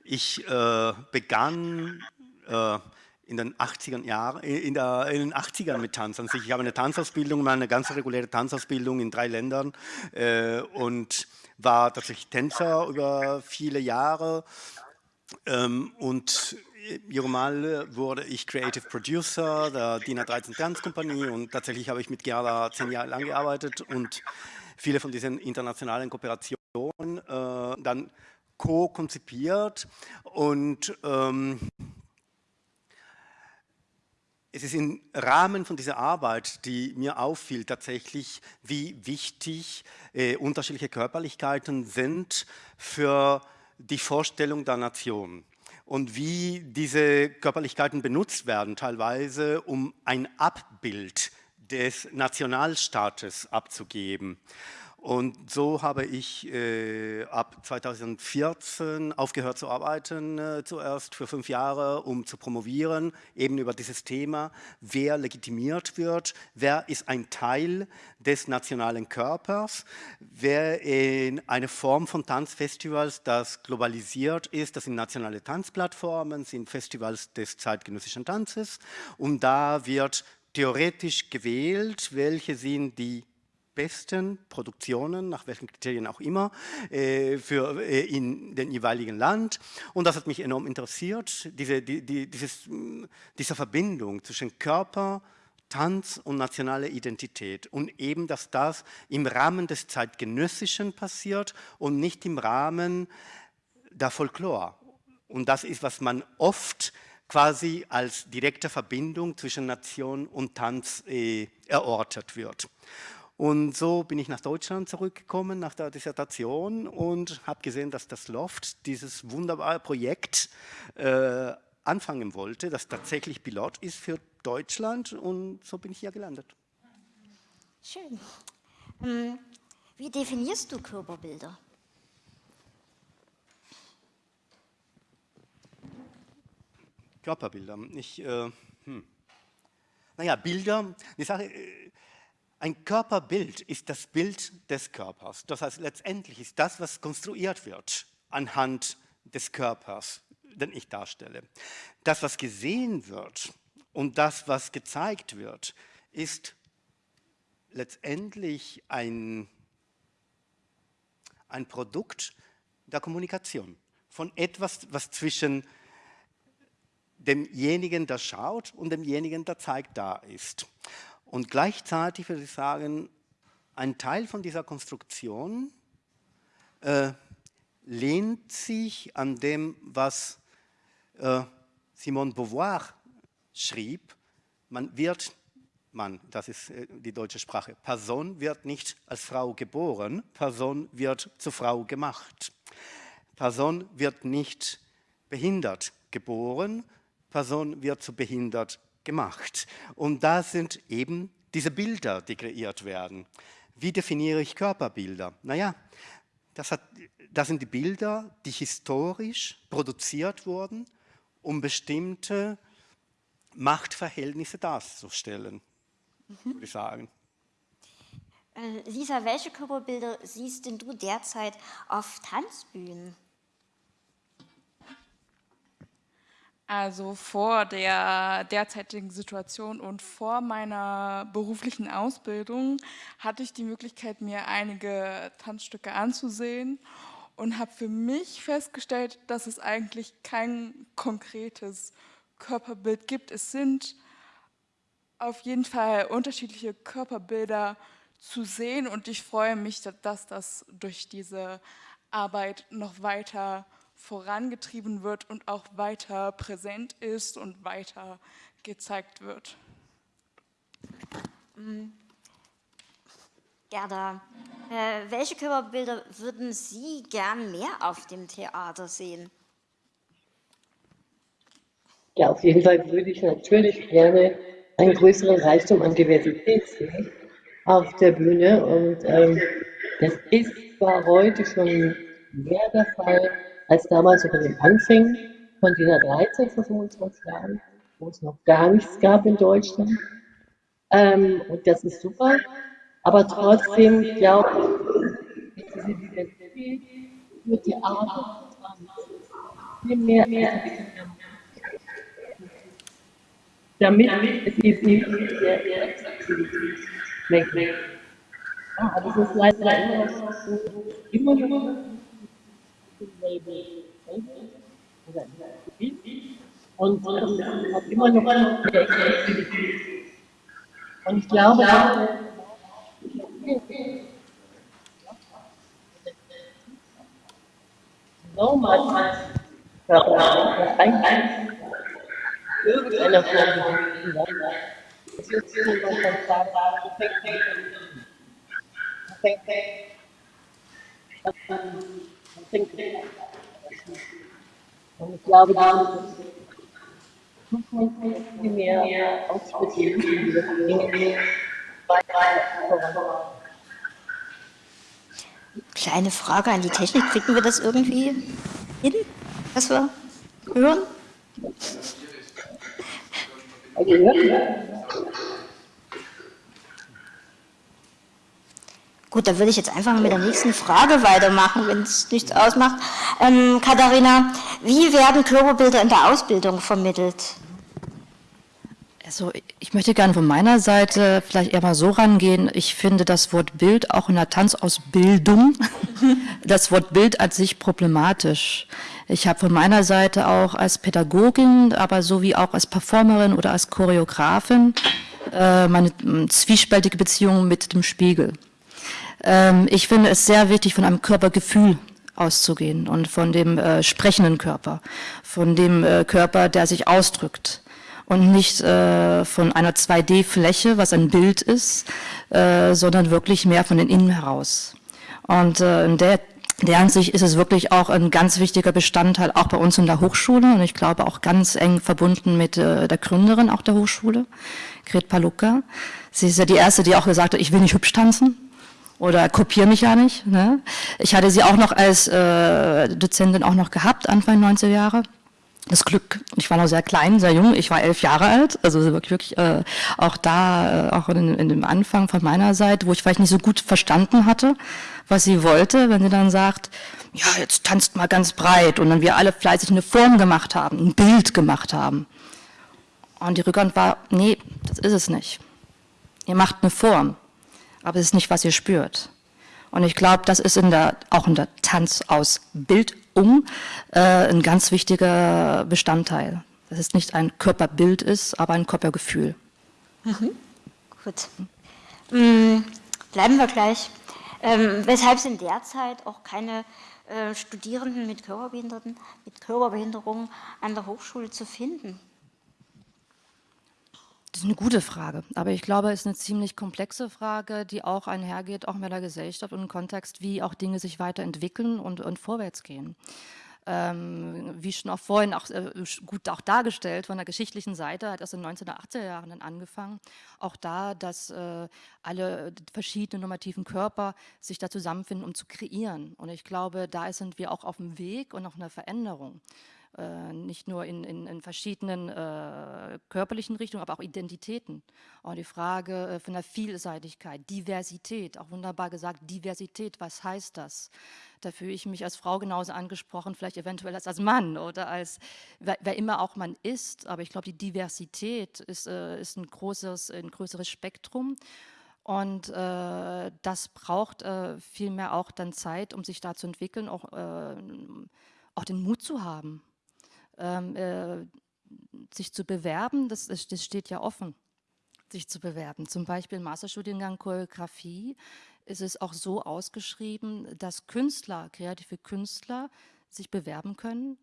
Ich äh, begann äh, in den 80er Jahren, äh, in, in, den 80ern mit Tanzen. Also ich habe eine Tanzausbildung, eine ganz reguläre Tanzausbildung in drei Ländern äh, und war tatsächlich Tänzer über viele Jahre ähm, und Mal wurde ich Creative Producer der DIN A13 Tanzkompanie und tatsächlich habe ich mit Gerda zehn Jahre lang gearbeitet und viele von diesen internationalen Kooperationen äh, dann co-konzipiert und ähm, es ist im Rahmen von dieser Arbeit, die mir auffiel, tatsächlich, wie wichtig äh, unterschiedliche Körperlichkeiten sind für die Vorstellung der Nation und wie diese Körperlichkeiten benutzt werden, teilweise um ein Abbild des Nationalstaates abzugeben. Und so habe ich äh, ab 2014 aufgehört zu arbeiten, äh, zuerst für fünf Jahre, um zu promovieren, eben über dieses Thema, wer legitimiert wird, wer ist ein Teil des nationalen Körpers, wer in eine Form von Tanzfestivals, das globalisiert ist, das sind nationale Tanzplattformen, sind Festivals des zeitgenössischen Tanzes. Und da wird theoretisch gewählt, welche sind die besten Produktionen, nach welchen Kriterien auch immer, äh, für, äh, in dem jeweiligen Land. Und das hat mich enorm interessiert, diese, die, die, dieses, diese Verbindung zwischen Körper, Tanz und nationale Identität. Und eben, dass das im Rahmen des Zeitgenössischen passiert und nicht im Rahmen der Folklore. Und das ist, was man oft quasi als direkte Verbindung zwischen Nation und Tanz äh, erortet wird. Und so bin ich nach Deutschland zurückgekommen nach der Dissertation und habe gesehen, dass das Loft dieses wunderbare Projekt äh, anfangen wollte, das tatsächlich Pilot ist für Deutschland und so bin ich hier gelandet. Schön. Ähm, wie definierst du Körperbilder? Körperbilder. Ich, äh, hm. Naja, Bilder, die Sache, äh, ein Körperbild ist das Bild des Körpers. Das heißt, letztendlich ist das, was konstruiert wird anhand des Körpers, den ich darstelle. Das, was gesehen wird und das, was gezeigt wird, ist letztendlich ein, ein Produkt der Kommunikation, von etwas, was zwischen demjenigen, der schaut und demjenigen, der zeigt, da ist. Und gleichzeitig würde ich sagen, ein Teil von dieser Konstruktion äh, lehnt sich an dem, was äh, Simone Beauvoir schrieb. Man wird, man, das ist äh, die deutsche Sprache, Person wird nicht als Frau geboren, Person wird zur Frau gemacht. Person wird nicht behindert geboren, Person wird zu behindert gemacht. Und da sind eben diese Bilder, die kreiert werden. Wie definiere ich Körperbilder? Naja, das, hat, das sind die Bilder, die historisch produziert wurden, um bestimmte Machtverhältnisse darzustellen, mhm. würde ich sagen. Äh, Lisa, welche Körperbilder siehst denn du derzeit auf Tanzbühnen? Also vor der derzeitigen Situation und vor meiner beruflichen Ausbildung hatte ich die Möglichkeit, mir einige Tanzstücke anzusehen und habe für mich festgestellt, dass es eigentlich kein konkretes Körperbild gibt. Es sind auf jeden Fall unterschiedliche Körperbilder zu sehen und ich freue mich, dass das durch diese Arbeit noch weiter vorangetrieben wird und auch weiter präsent ist und weiter gezeigt wird. Mm. Gerda, äh, welche Körperbilder würden Sie gern mehr auf dem Theater sehen? Ja, auf jeden Fall würde ich natürlich gerne einen größeren Reichtum an Diversität sehen auf der Bühne. Und ähm, das ist zwar heute schon mehr der Fall als damals unter den Anfängen von DIN 13 vor 25 Jahren, wo es noch gar nichts gab in Deutschland. Ähm, und das ist super. Aber trotzdem glaube ich, diese Diversität für Theater viel mehr damit es eben nicht der Sexaktivität schmeckt. Ja, das ist leider immer noch so, immer noch und das hat immer noch der Exklusivität. Und ich glaube, so much Körper eigentlich irgendeiner Form es sagen, und ich glaube, da viel mehr ausprobieren, Kleine Frage an die Technik, kriegen wir das irgendwie hin, was wir hören? Gut, dann würde ich jetzt einfach mit der nächsten Frage weitermachen, wenn es nichts ausmacht. Ähm, Katharina, wie werden Körperbilder in der Ausbildung vermittelt? Also ich möchte gerne von meiner Seite vielleicht eher mal so rangehen. Ich finde das Wort Bild auch in der Tanzausbildung, das Wort Bild an sich problematisch. Ich habe von meiner Seite auch als Pädagogin, aber sowie auch als Performerin oder als Choreografin äh, meine zwiespältige Beziehung mit dem Spiegel. Ähm, ich finde es sehr wichtig, von einem Körpergefühl auszugehen und von dem äh, sprechenden Körper, von dem äh, Körper, der sich ausdrückt und nicht äh, von einer 2D-Fläche, was ein Bild ist, äh, sondern wirklich mehr von den Innen heraus. Und äh, in der der Ansicht ist es wirklich auch ein ganz wichtiger Bestandteil, auch bei uns in der Hochschule und ich glaube auch ganz eng verbunden mit äh, der Gründerin auch der Hochschule, Gret Palucka. Sie ist ja die Erste, die auch gesagt hat, ich will nicht hübsch tanzen oder kopiere mich ja nicht. Ne? Ich hatte sie auch noch als äh, Dozentin auch noch gehabt, Anfang 90er Jahre das Glück, ich war noch sehr klein, sehr jung, ich war elf Jahre alt, also wirklich, wirklich äh, auch da, äh, auch in, in, dem Anfang von meiner Seite, wo ich vielleicht nicht so gut verstanden hatte, was sie wollte, wenn sie dann sagt, ja, jetzt tanzt mal ganz breit und dann wir alle fleißig eine Form gemacht haben, ein Bild gemacht haben. Und die Rückhand war, nee, das ist es nicht. Ihr macht eine Form, aber es ist nicht, was ihr spürt. Und ich glaube, das ist in der, auch in der Tanzausbildung äh, ein ganz wichtiger Bestandteil. Dass es nicht ein Körperbild ist, aber ein Körpergefühl. Mhm. Gut. Mhm. Bleiben wir gleich. Ähm, weshalb sind derzeit auch keine äh, Studierenden mit, Körperbehinderten, mit Körperbehinderung an der Hochschule zu finden? Das ist eine gute Frage, aber ich glaube, es ist eine ziemlich komplexe Frage, die auch einhergeht, auch mit der Gesellschaft und im Kontext, wie auch Dinge sich weiterentwickeln und, und vorwärts gehen. Ähm, wie schon auch vorhin auch, äh, gut auch dargestellt von der geschichtlichen Seite, hat das in den 1980er Jahren dann angefangen. Auch da, dass äh, alle verschiedenen normativen Körper sich da zusammenfinden, um zu kreieren. Und ich glaube, da sind wir auch auf dem Weg und auf einer Veränderung. Äh, nicht nur in, in, in verschiedenen äh, körperlichen Richtungen, aber auch Identitäten. Und die Frage äh, von der Vielseitigkeit, Diversität, auch wunderbar gesagt, Diversität, was heißt das? Da fühle ich mich als Frau genauso angesprochen, vielleicht eventuell als als Mann oder als, wer, wer immer auch man ist. Aber ich glaube, die Diversität ist, äh, ist ein, großes, ein größeres Spektrum. Und äh, das braucht äh, vielmehr auch dann Zeit, um sich da zu entwickeln, auch, äh, auch den Mut zu haben ähm, äh, sich zu bewerben, das, das steht ja offen, sich zu bewerben. Zum Beispiel im Masterstudiengang Choreografie ist es auch so ausgeschrieben, dass Künstler, kreative Künstler sich bewerben können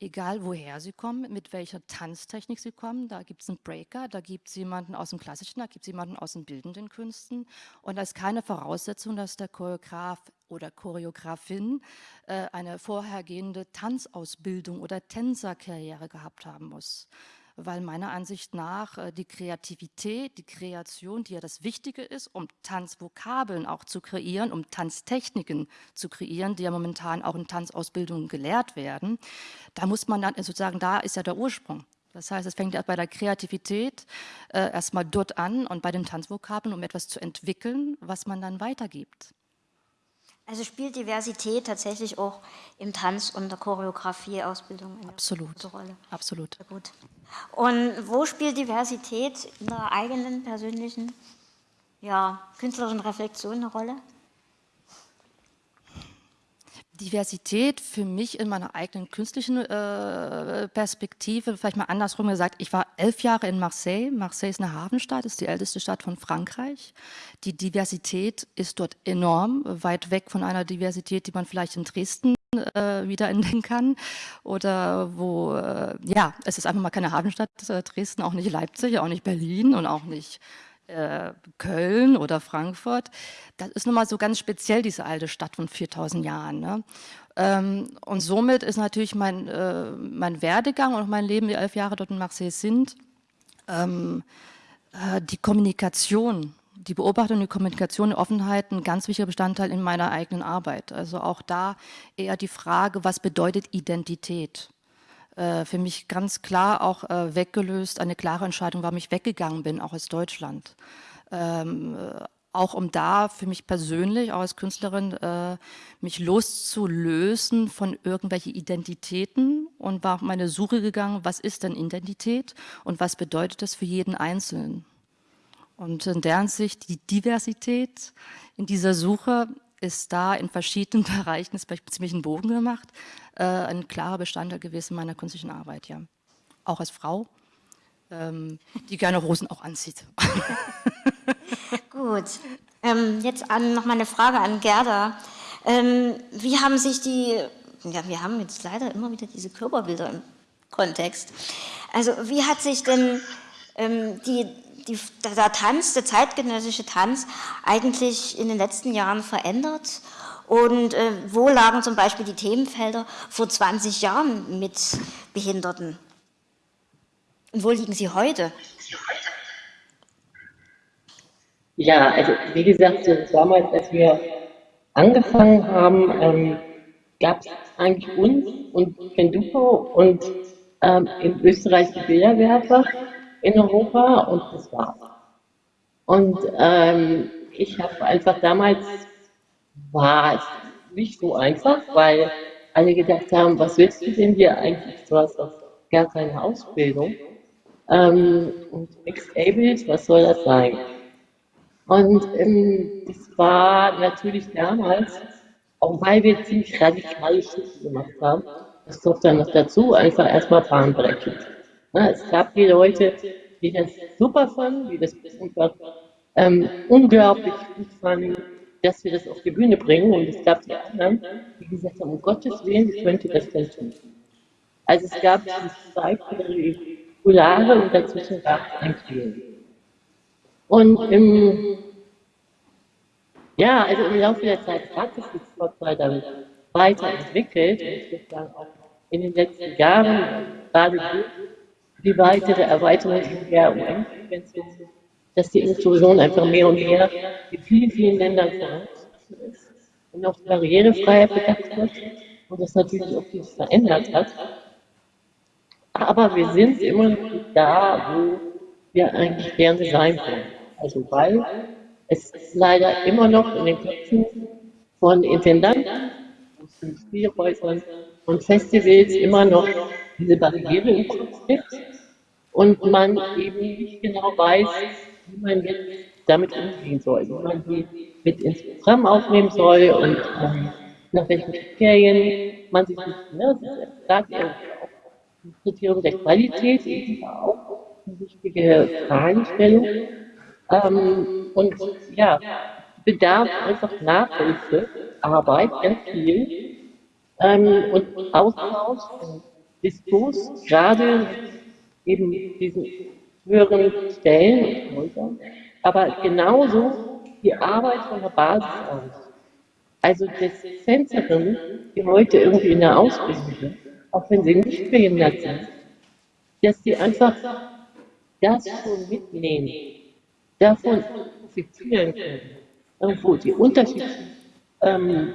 egal woher sie kommen, mit welcher Tanztechnik sie kommen. Da gibt es einen Breaker, da gibt es jemanden aus dem Klassischen, da gibt es jemanden aus den bildenden Künsten. Und da ist keine Voraussetzung, dass der Choreograf oder Choreografin äh, eine vorhergehende Tanzausbildung oder Tänzerkarriere gehabt haben muss weil meiner Ansicht nach äh, die Kreativität, die Kreation, die ja das Wichtige ist, um Tanzvokabeln auch zu kreieren, um Tanztechniken zu kreieren, die ja momentan auch in Tanzausbildungen gelehrt werden, da muss man dann sozusagen, da ist ja der Ursprung. Das heißt, es fängt ja bei der Kreativität äh, erstmal dort an und bei den Tanzvokabeln, um etwas zu entwickeln, was man dann weitergibt. Also spielt Diversität tatsächlich auch im Tanz- und der Choreografie-Ausbildung eine Absolut. große Rolle? Absolut. Sehr gut. Und wo spielt Diversität in der eigenen persönlichen ja, künstlerischen Reflexion eine Rolle? Diversität für mich in meiner eigenen künstlichen äh, Perspektive, vielleicht mal andersrum gesagt, ich war elf Jahre in Marseille. Marseille ist eine Hafenstadt, ist die älteste Stadt von Frankreich. Die Diversität ist dort enorm, weit weg von einer Diversität, die man vielleicht in Dresden äh, wieder entdecken kann. Oder wo, äh, ja, es ist einfach mal keine Hafenstadt, äh, Dresden, auch nicht Leipzig, auch nicht Berlin und auch nicht äh, Köln oder Frankfurt, das ist nun mal so ganz speziell, diese alte Stadt von 4000 Jahren. Ne? Ähm, und somit ist natürlich mein, äh, mein Werdegang und mein Leben, die elf Jahre dort in Marseille sind, ähm, äh, die Kommunikation, die Beobachtung, die Kommunikation, die Offenheit ein ganz wichtiger Bestandteil in meiner eigenen Arbeit. Also auch da eher die Frage, was bedeutet Identität? Äh, für mich ganz klar auch äh, weggelöst, eine klare Entscheidung, warum ich weggegangen bin, auch aus Deutschland. Ähm, äh, auch um da für mich persönlich, auch als Künstlerin, äh, mich loszulösen von irgendwelchen Identitäten und war auf meine Suche gegangen, was ist denn Identität und was bedeutet das für jeden Einzelnen. Und in deren Sicht die Diversität in dieser Suche ist da in verschiedenen Bereichen, ist vielleicht ziemlich einen Bogen gemacht, äh, ein klarer Bestandteil gewesen meiner künstlichen Arbeit, ja. Auch als Frau, ähm, die gerne Rosen auch anzieht. Gut, ähm, jetzt an, noch mal eine Frage an Gerda. Ähm, wie haben sich die, ja, wir haben jetzt leider immer wieder diese Körperbilder im Kontext. Also wie hat sich denn ähm, die, die, der Tanz, der zeitgenössische Tanz eigentlich in den letzten Jahren verändert? Und äh, wo lagen zum Beispiel die Themenfelder vor 20 Jahren mit Behinderten? Und wo liegen sie heute? Ja, also wie gesagt, so damals, als wir angefangen haben, ähm, gab es eigentlich uns und Kenduko und ähm, in Österreich die Bilderwerfer in Europa und das war's. Und ähm, ich habe einfach damals war es nicht so einfach, weil alle gedacht haben, was willst du denn hier eigentlich? Du hast doch gar keine Ausbildung. Ähm, und Mixed Abled, was soll das sein? Und ähm, das war natürlich damals, auch weil wir ziemlich radikale Schritte gemacht haben, das kommt dann noch dazu, einfach erstmal bahnbrechend. Ja, es gab die Leute, die das super fanden, die das einfach ähm, unglaublich gut fanden, dass wir das auf die Bühne bringen. Und es gab die anderen, die gesagt haben, um Gottes Willen, wie könnt ihr das denn tun? Also es gab dieses zwei Polare und dazwischen gab es ein Spiel. Und im, ja, also im Laufe der Zeit hat sich die Sportball dann weiterentwickelt. Und ich würde sagen, auch in den letzten Jahren, gerade die weitere Erweiterung der UN-Konvention, dass die Inklusion einfach mehr und mehr in vielen, vielen Ländern vorangeschritten ist und auch Barrierefreiheit bedacht wird und das natürlich auch viel verändert hat. aber wir sind immer noch da, wo wir eigentlich gerne sein wollen. Also weil es leider immer noch in den Köpfen von Intendanten, aus Spielhäusern und Festivals immer noch diese Barriere im Kopf gibt und man eben nicht genau weiß, wie man jetzt damit umgehen soll, wie man sie mit ins Programm aufnehmen soll und ähm, nach welchen Kriterien man sich, ne, das ist auch ein Kriterium der Qualität, ist auch eine wichtige Fragestellung. Ähm, und ja, bedarf einfach Nachhilfe, Arbeit, ganz viel ähm, und Austausch Diskurs, gerade eben diesen höheren Stellen und Häusern, aber genauso die Arbeit von der Basis aus. Also das Tänzerinnen, die heute irgendwie in der Ausbildung sind, auch wenn sie nicht behindert sind, dass sie einfach das schon mitnehmen, davon profitieren können, irgendwo die unterschiedlichen ähm,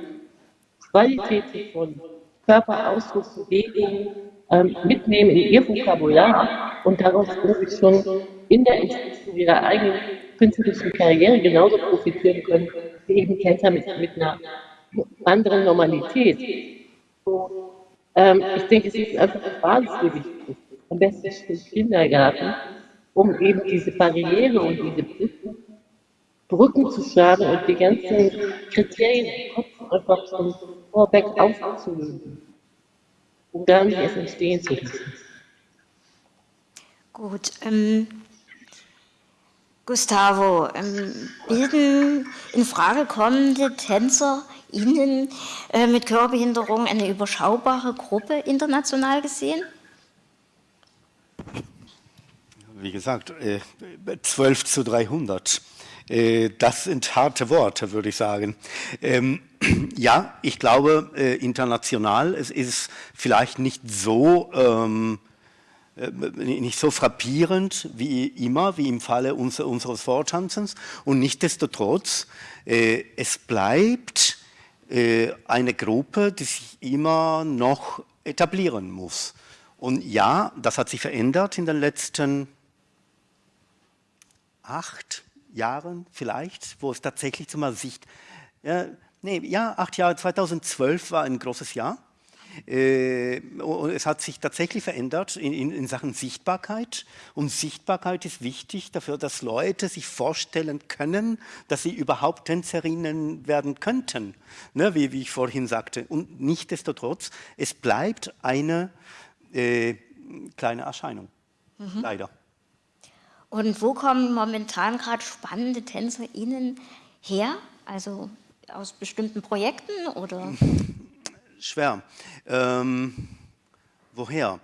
Qualitäten von Körperausdruck, Bewegung ähm, mitnehmen in ihr Vokabular und daraus wirklich schon in der Entwicklung ihrer eigenen künstlerischen Karriere genauso profitieren können wie eben Tänzer mit, mit einer anderen Normalität. Ähm, ich denke, es ist einfach eine Basis am besten schon im Kindergarten, um eben diese Barriere und diese Brücken, Brücken zu schlagen und die ganzen Kriterien im Kopf einfach schon vorweg aufzulösen, um dann erst entstehen zu lassen. Gut, ähm, Gustavo, ähm, bilden in Frage kommende Tänzer Ihnen äh, mit Körperbehinderung eine überschaubare Gruppe international gesehen? Wie gesagt, äh, 12 zu 300. Äh, das sind harte Worte, würde ich sagen. Ähm, ja, ich glaube, äh, international, es ist vielleicht nicht so ähm, äh, nicht so frappierend wie immer, wie im Falle unser, unseres Vortanzens. Und nichtsdestotrotz, äh, es bleibt äh, eine Gruppe, die sich immer noch etablieren muss. Und ja, das hat sich verändert in den letzten acht Jahren vielleicht, wo es tatsächlich zum Sicht, ja, nee, ja, acht Jahre, 2012 war ein großes Jahr äh, und es hat sich tatsächlich verändert in, in, in, Sachen Sichtbarkeit. Und Sichtbarkeit ist wichtig dafür, dass Leute sich vorstellen können, dass sie überhaupt Tänzerinnen werden könnten, ne, wie, wie, ich vorhin sagte. Und nichtsdestotrotz, es bleibt eine äh, kleine Erscheinung, mhm. leider. Und wo kommen momentan gerade spannende TänzerInnen her? Also aus bestimmten Projekten oder? schwer. Ähm, woher?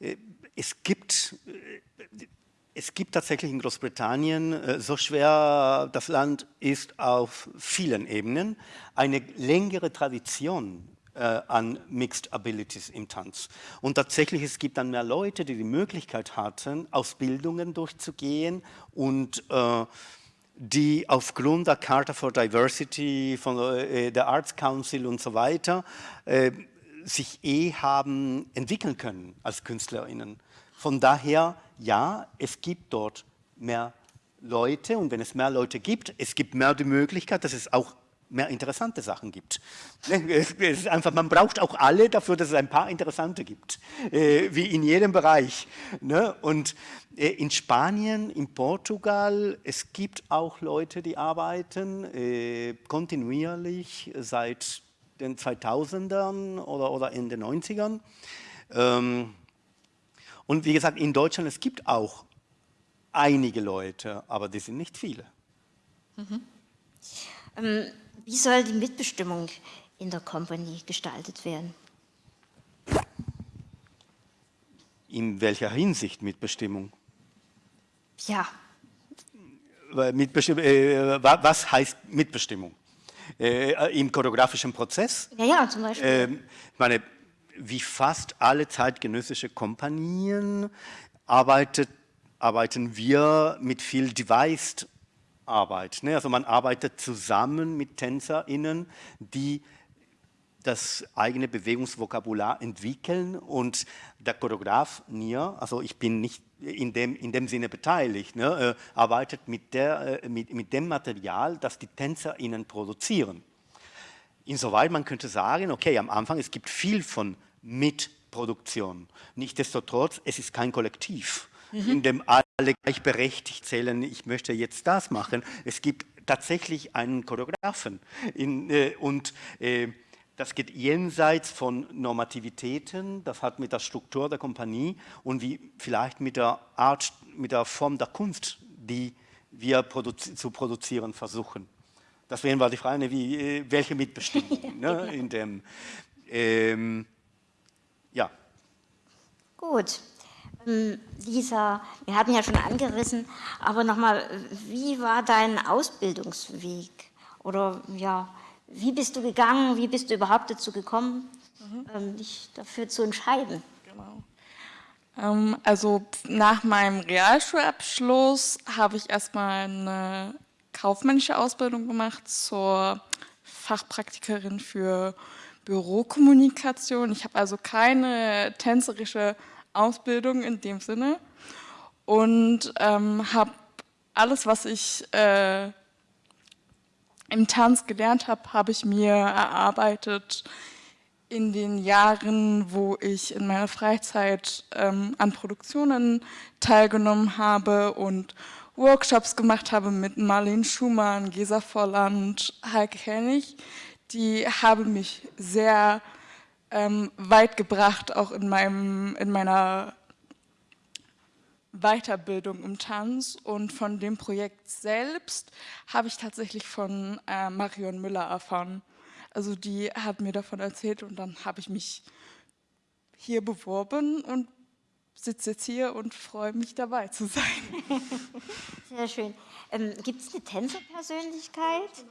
Äh, es gibt, äh, es gibt tatsächlich in Großbritannien, äh, so schwer das Land ist auf vielen Ebenen, eine längere Tradition an Mixed Abilities im Tanz. Und tatsächlich, es gibt dann mehr Leute, die die Möglichkeit hatten, Ausbildungen durchzugehen und äh, die aufgrund der Charta for Diversity von äh, der Arts Council und so weiter äh, sich eh haben entwickeln können als KünstlerInnen. Von daher, ja, es gibt dort mehr Leute und wenn es mehr Leute gibt, es gibt mehr die Möglichkeit, dass es auch mehr interessante Sachen gibt. Einfach, man braucht auch alle dafür, dass es ein paar interessante gibt, äh, wie in jedem Bereich. Ne? Und äh, in Spanien, in Portugal, es gibt auch Leute, die arbeiten äh, kontinuierlich seit den 2000ern oder, oder in den 90ern. Ähm, und wie gesagt, in Deutschland, es gibt auch einige Leute, aber die sind nicht viele. Mhm. Ähm, wie soll die Mitbestimmung in der Company gestaltet werden? In welcher Hinsicht Mitbestimmung? Ja. Mitbestimmung äh, was heißt Mitbestimmung? Äh, Im choreografischen Prozess? Ja, ja, zum Beispiel. Äh, ich meine, wie fast alle zeitgenössische Kompanien arbeitet, arbeiten wir mit viel Devised Arbeit. Ne? Also man arbeitet zusammen mit TänzerInnen, die das eigene Bewegungsvokabular entwickeln und der Choreograf Nia, also ich bin nicht in dem, in dem Sinne beteiligt, ne, äh, arbeitet mit, der, äh, mit, mit dem Material, das die Tänzer ihnen produzieren. Insoweit man könnte sagen, okay, am Anfang es gibt viel von Mitproduktion. Nichtsdestotrotz, es ist kein Kollektiv, mhm. in dem alle gleichberechtigt zählen, ich möchte jetzt das machen. Es gibt tatsächlich einen Choreografen in, äh, und äh, das geht jenseits von Normativitäten, das hat mit der Struktur der Kompanie und wie vielleicht mit der Art, mit der Form der Kunst, die wir produzi zu produzieren versuchen. Das wären mal die Frage, wie, äh, welche Mitbestimmung ne, in dem, ähm, ja. Gut. Ähm, Lisa, wir hatten ja schon angerissen, aber nochmal, wie war dein Ausbildungsweg? Oder ja, wie bist du gegangen? Wie bist du überhaupt dazu gekommen, mhm. dich dafür zu entscheiden? Genau. Ähm, also nach meinem Realschulabschluss habe ich erstmal eine kaufmännische Ausbildung gemacht zur Fachpraktikerin für Bürokommunikation. Ich habe also keine tänzerische Ausbildung in dem Sinne und ähm, habe alles, was ich äh, im Tanz gelernt habe, habe ich mir erarbeitet in den Jahren, wo ich in meiner Freizeit ähm, an Produktionen teilgenommen habe und Workshops gemacht habe mit Marlene Schumann, Gesa Volland, Heike Hennig. Die haben mich sehr ähm, weit gebracht, auch in, meinem, in meiner Weiterbildung im Tanz und von dem Projekt selbst habe ich tatsächlich von äh, Marion Müller erfahren. Also die hat mir davon erzählt und dann habe ich mich hier beworben und sitze jetzt hier und freue mich dabei zu sein. Sehr schön. Ähm, Gibt es eine Tänzerpersönlichkeit?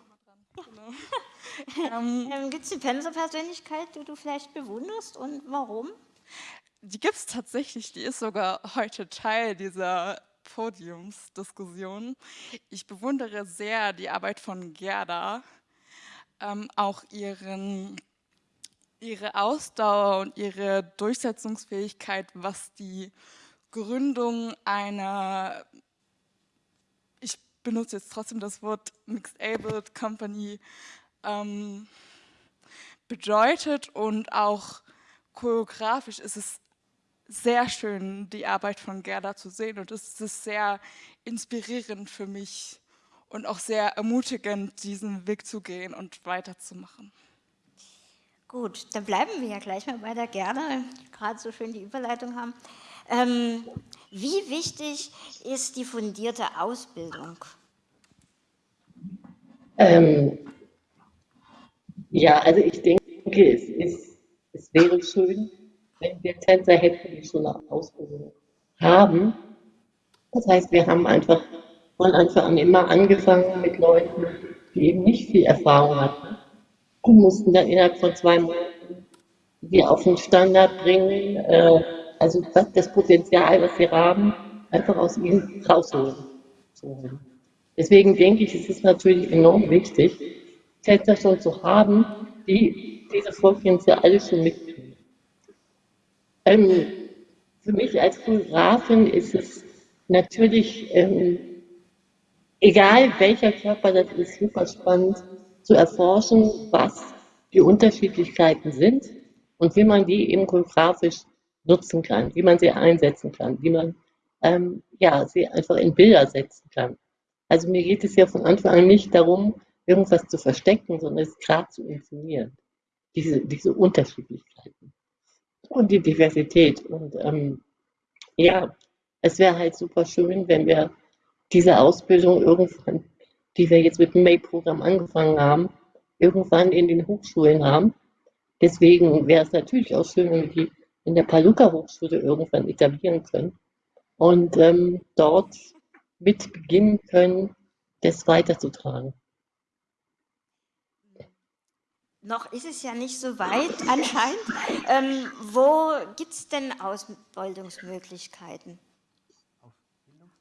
Genau. ähm, Gibt es eine Tänzerpersönlichkeit, die du vielleicht bewunderst und warum? Die gibt es tatsächlich, die ist sogar heute Teil dieser Podiumsdiskussion. Ich bewundere sehr die Arbeit von Gerda, ähm, auch ihren, ihre Ausdauer und ihre Durchsetzungsfähigkeit, was die Gründung einer, benutze jetzt trotzdem das Wort Mixed Abled Company, ähm, bedeutet und auch choreografisch ist es sehr schön, die Arbeit von Gerda zu sehen und es ist sehr inspirierend für mich und auch sehr ermutigend, diesen Weg zu gehen und weiterzumachen. Gut, dann bleiben wir ja gleich mal bei der Gerda, gerade so schön die Überleitung haben. Ähm, wie wichtig ist die fundierte Ausbildung? Ähm, ja, also ich denke, es, ist, es wäre schön, wenn wir Tänzer hätten, die schon eine Ausbildung haben. Das heißt, wir haben einfach von Anfang an immer angefangen mit Leuten, die eben nicht viel Erfahrung hatten und mussten dann innerhalb von zwei Monaten die auf den Standard bringen, äh, also das Potenzial, was sie haben, einfach aus ihnen rausholen. Deswegen denke ich, es ist natürlich enorm wichtig, Tänzer schon zu haben, die diese Vorgehensweise alle schon mitbringen. Ähm, für mich als Fotografin ist es natürlich, ähm, egal welcher Körper das ist, super spannend zu erforschen, was die Unterschiedlichkeiten sind und wie man die eben fotografisch nutzen kann, wie man sie einsetzen kann, wie man ähm, ja, sie einfach in Bilder setzen kann. Also mir geht es ja von Anfang an nicht darum, irgendwas zu verstecken, sondern es gerade zu inszenieren. Diese, diese Unterschiedlichkeiten und die Diversität. Und ähm, ja, es wäre halt super schön, wenn wir diese Ausbildung irgendwann, die wir jetzt mit dem May-Programm angefangen haben, irgendwann in den Hochschulen haben. Deswegen wäre es natürlich auch schön, wenn wir die in der Paluca-Hochschule irgendwann etablieren können und ähm, dort mit beginnen können, das weiterzutragen. Noch ist es ja nicht so weit anscheinend. Ähm, wo gibt es denn Ausbildungsmöglichkeiten?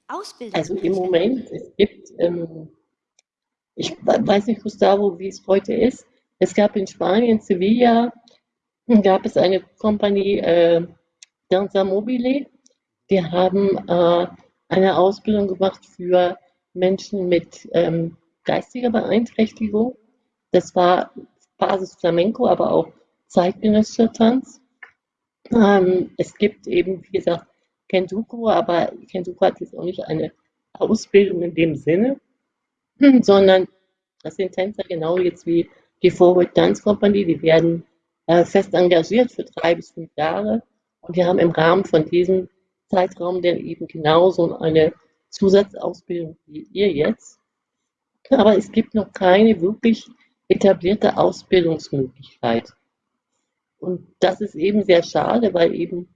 Ausbildung? Also im Moment, es gibt, ähm, ich weiß nicht, Gustavo, wie es heute ist, Es gab in Spanien, Sevilla, gab es eine Kompanie, äh, Danza Mobile. Die haben äh, eine Ausbildung gemacht für Menschen mit ähm, geistiger Beeinträchtigung. Das war Basis Flamenco, aber auch zeitgenössischer Tanz. Ähm, es gibt eben, wie gesagt, Kentuko, aber Kentuko hat jetzt auch nicht eine Ausbildung in dem Sinne, sondern das sind Tänzer genau jetzt wie die Forward Dance Company, die werden äh, fest engagiert für drei bis fünf Jahre und die haben im Rahmen von diesem Zeitraum dann eben genauso eine Zusatzausbildung wie ihr jetzt. Aber es gibt noch keine wirklich etablierte Ausbildungsmöglichkeit. Und das ist eben sehr schade, weil eben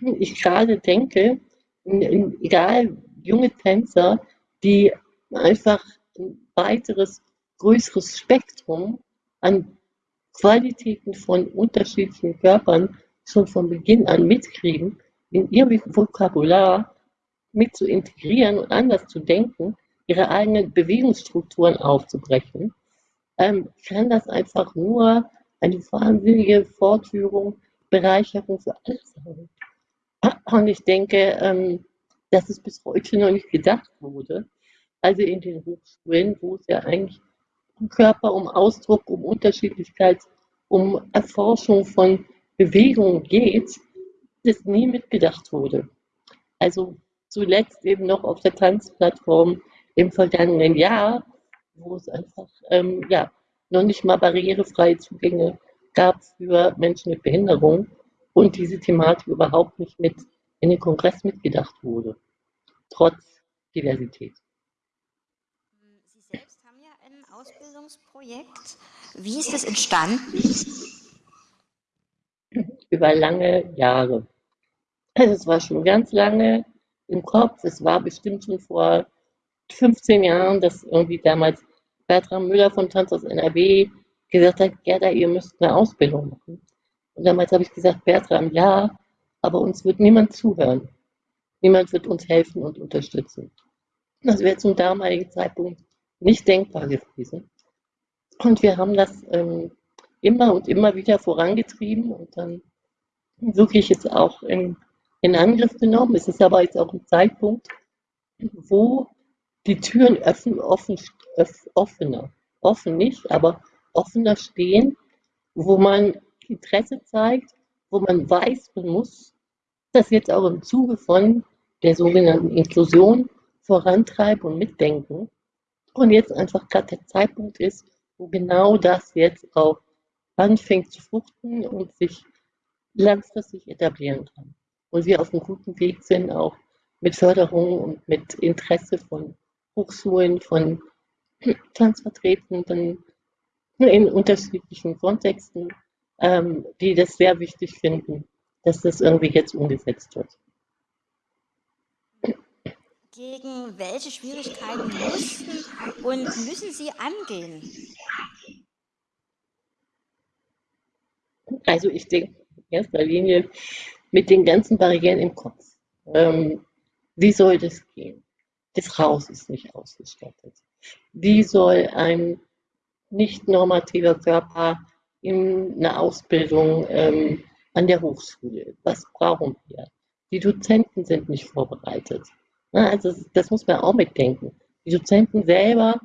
ich gerade denke, egal junge Tänzer, die einfach ein weiteres, größeres Spektrum an Qualitäten von unterschiedlichen Körpern schon von Beginn an mitkriegen, in ihr Vokabular mit zu integrieren und anders zu denken, ihre eigenen Bewegungsstrukturen aufzubrechen, ähm, kann das einfach nur eine wahnsinnige Fortführung, Bereicherung für alle sein. Und ich denke, ähm, dass es bis heute noch nicht gedacht wurde. Also in den Hochschulen, wo es ja eigentlich um Körper, um Ausdruck, um Unterschiedlichkeit, um Erforschung von Bewegung geht, das nie mitgedacht wurde. Also zuletzt eben noch auf der Tanzplattform im vergangenen Jahr, wo es einfach ähm, ja, noch nicht mal barrierefreie Zugänge gab für Menschen mit Behinderung und diese Thematik überhaupt nicht mit in den Kongress mitgedacht wurde, trotz Diversität. Sie selbst haben ja ein Ausbildungsprojekt. Wie ist das entstanden? Über lange Jahre. Also es war schon ganz lange im Kopf. Es war bestimmt schon vor 15 Jahren, dass irgendwie damals Bertram Müller von Tanz aus NRW gesagt hat, Gerda, ihr müsst eine Ausbildung machen. Und damals habe ich gesagt, Bertram, ja, aber uns wird niemand zuhören. Niemand wird uns helfen und unterstützen. Das wäre zum damaligen Zeitpunkt nicht denkbar gewesen. Und wir haben das ähm, immer und immer wieder vorangetrieben und dann wirklich jetzt auch in, in Angriff genommen. Es ist aber jetzt auch ein Zeitpunkt, wo die Türen öffnen, offen, offener, offen nicht, aber offener stehen, wo man Interesse zeigt, wo man weiß, man muss das jetzt auch im Zuge von der sogenannten Inklusion vorantreiben und mitdenken. Und jetzt einfach gerade der Zeitpunkt ist, wo genau das jetzt auch anfängt zu fruchten und sich langfristig etablieren kann. Und wir auf einem guten Weg sind, auch mit Förderung und mit Interesse von Hochschulen, von Tanzvertretenden in unterschiedlichen Kontexten, ähm, die das sehr wichtig finden, dass das irgendwie jetzt umgesetzt wird. Gegen welche Schwierigkeiten mussten und müssen Sie angehen? Also ich denke erster Linie mit den ganzen Barrieren im Kopf. Ähm, wie soll das gehen? Das Haus ist nicht ausgestattet. Wie soll ein nicht normativer Körper in einer Ausbildung ähm, an der Hochschule? Was brauchen wir? Die Dozenten sind nicht vorbereitet. Also das muss man auch mitdenken. Die Dozenten selber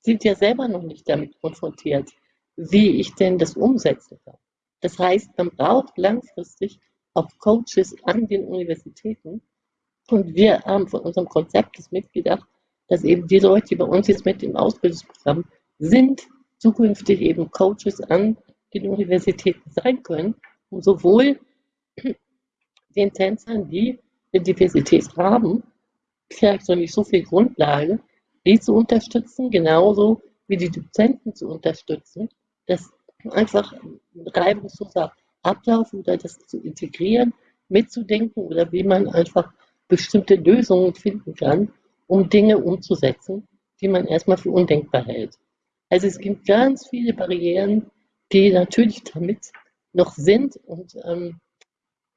sind ja selber noch nicht damit konfrontiert, wie ich denn das umsetzen kann. Das heißt, man braucht langfristig auch Coaches an den Universitäten, und wir haben von unserem Konzept das mitgedacht, dass eben die Leute, die bei uns jetzt mit im Ausbildungsprogramm sind, zukünftig eben Coaches an den Universitäten sein können, um sowohl den Tänzern, die eine Diversität haben, vielleicht noch nicht so viel Grundlage, die zu unterstützen, genauso wie die Dozenten zu unterstützen, das einfach reibungsloser Ablauf oder das zu integrieren, mitzudenken oder wie man einfach bestimmte Lösungen finden kann, um Dinge umzusetzen, die man erstmal für undenkbar hält. Also es gibt ganz viele Barrieren, die natürlich damit noch sind und ähm,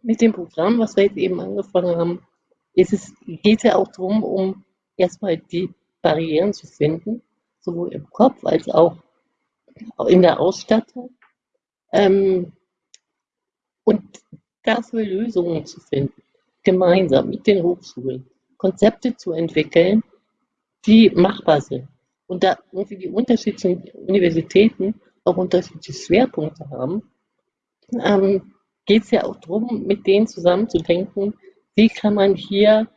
mit dem Programm, was wir jetzt eben angefangen haben, ist es, geht es ja auch darum, um erstmal die Barrieren zu finden, sowohl im Kopf als auch in der Ausstattung ähm, und dafür Lösungen zu finden, gemeinsam mit den Hochschulen, Konzepte zu entwickeln, die machbar sind. Und da irgendwie die unterschiedlichen Universitäten auch unterschiedliche Schwerpunkte haben, ähm, geht es ja auch darum, mit denen zusammenzudenken, wie kann man hier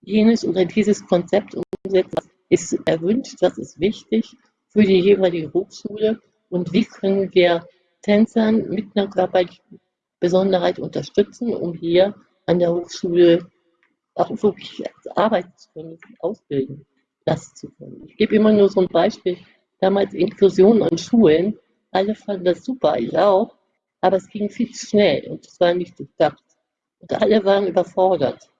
jenes oder dieses Konzept umsetzen, was ist erwünscht, was ist wichtig für die jeweilige Hochschule und wie können wir Tänzern mit einer körperlichen Besonderheit unterstützen, um hier an der Hochschule auch wirklich arbeiten zu können, ausbilden lassen zu können. Ich gebe immer nur so ein Beispiel, damals Inklusion an Schulen, alle fanden das super, ich auch, aber es ging viel zu schnell und es war nicht durchdacht. Und alle waren überfordert.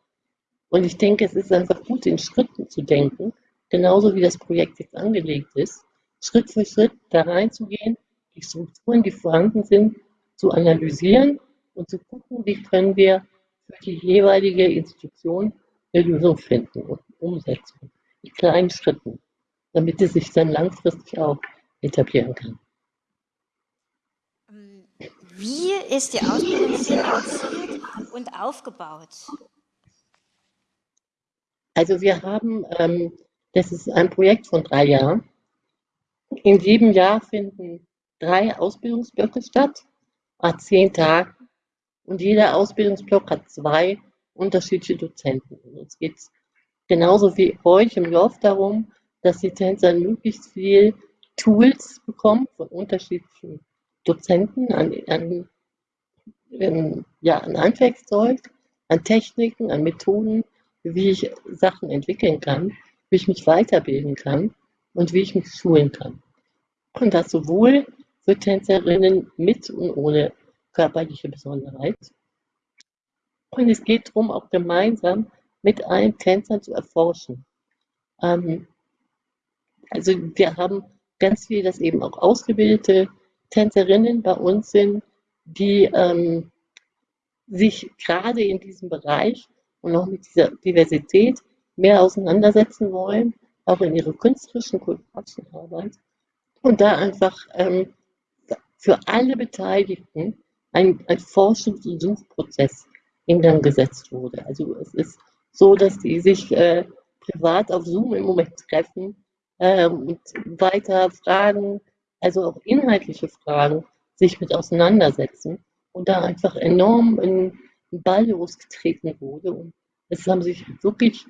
Und ich denke, es ist einfach gut, in Schritten zu denken, genauso wie das Projekt jetzt angelegt ist, Schritt für Schritt da reinzugehen, die Strukturen, die vorhanden sind, zu analysieren und zu gucken, wie können wir für die jeweilige Institution eine Lösung finden und umsetzen. In kleinen Schritten, damit es sich dann langfristig auch etablieren kann. Wie ist die Ausbildung finanziert und aufgebaut? Also wir haben, ähm, das ist ein Projekt von drei Jahren. In jedem Jahr finden drei Ausbildungsblöcke statt, a zehn Tagen. Und jeder Ausbildungsblock hat zwei unterschiedliche Dozenten. Es geht genauso wie euch im Lauf darum, dass die Tänzer möglichst viel Tools bekommen von unterschiedlichen Dozenten an, an, ähm, ja, an Handwerkszeug, an Techniken, an Methoden, wie ich Sachen entwickeln kann, wie ich mich weiterbilden kann und wie ich mich schulen kann. Und das sowohl für Tänzerinnen mit und ohne körperliche Besonderheit. Und es geht darum, auch gemeinsam mit allen Tänzern zu erforschen. Ähm, also wir haben ganz viel, dass eben auch ausgebildete Tänzerinnen bei uns sind, die ähm, sich gerade in diesem Bereich und auch mit dieser Diversität mehr auseinandersetzen wollen, auch in ihrer künstlerischen, Arbeit. Und da einfach ähm, für alle Beteiligten ein, ein Forschungs- und Suchprozess in Gang gesetzt wurde. Also es ist so, dass die sich äh, privat auf Zoom im Moment treffen äh, und weiter Fragen, also auch inhaltliche Fragen, sich mit auseinandersetzen und da einfach enorm in, in Ball losgetreten wurde. Und es haben sich wirklich,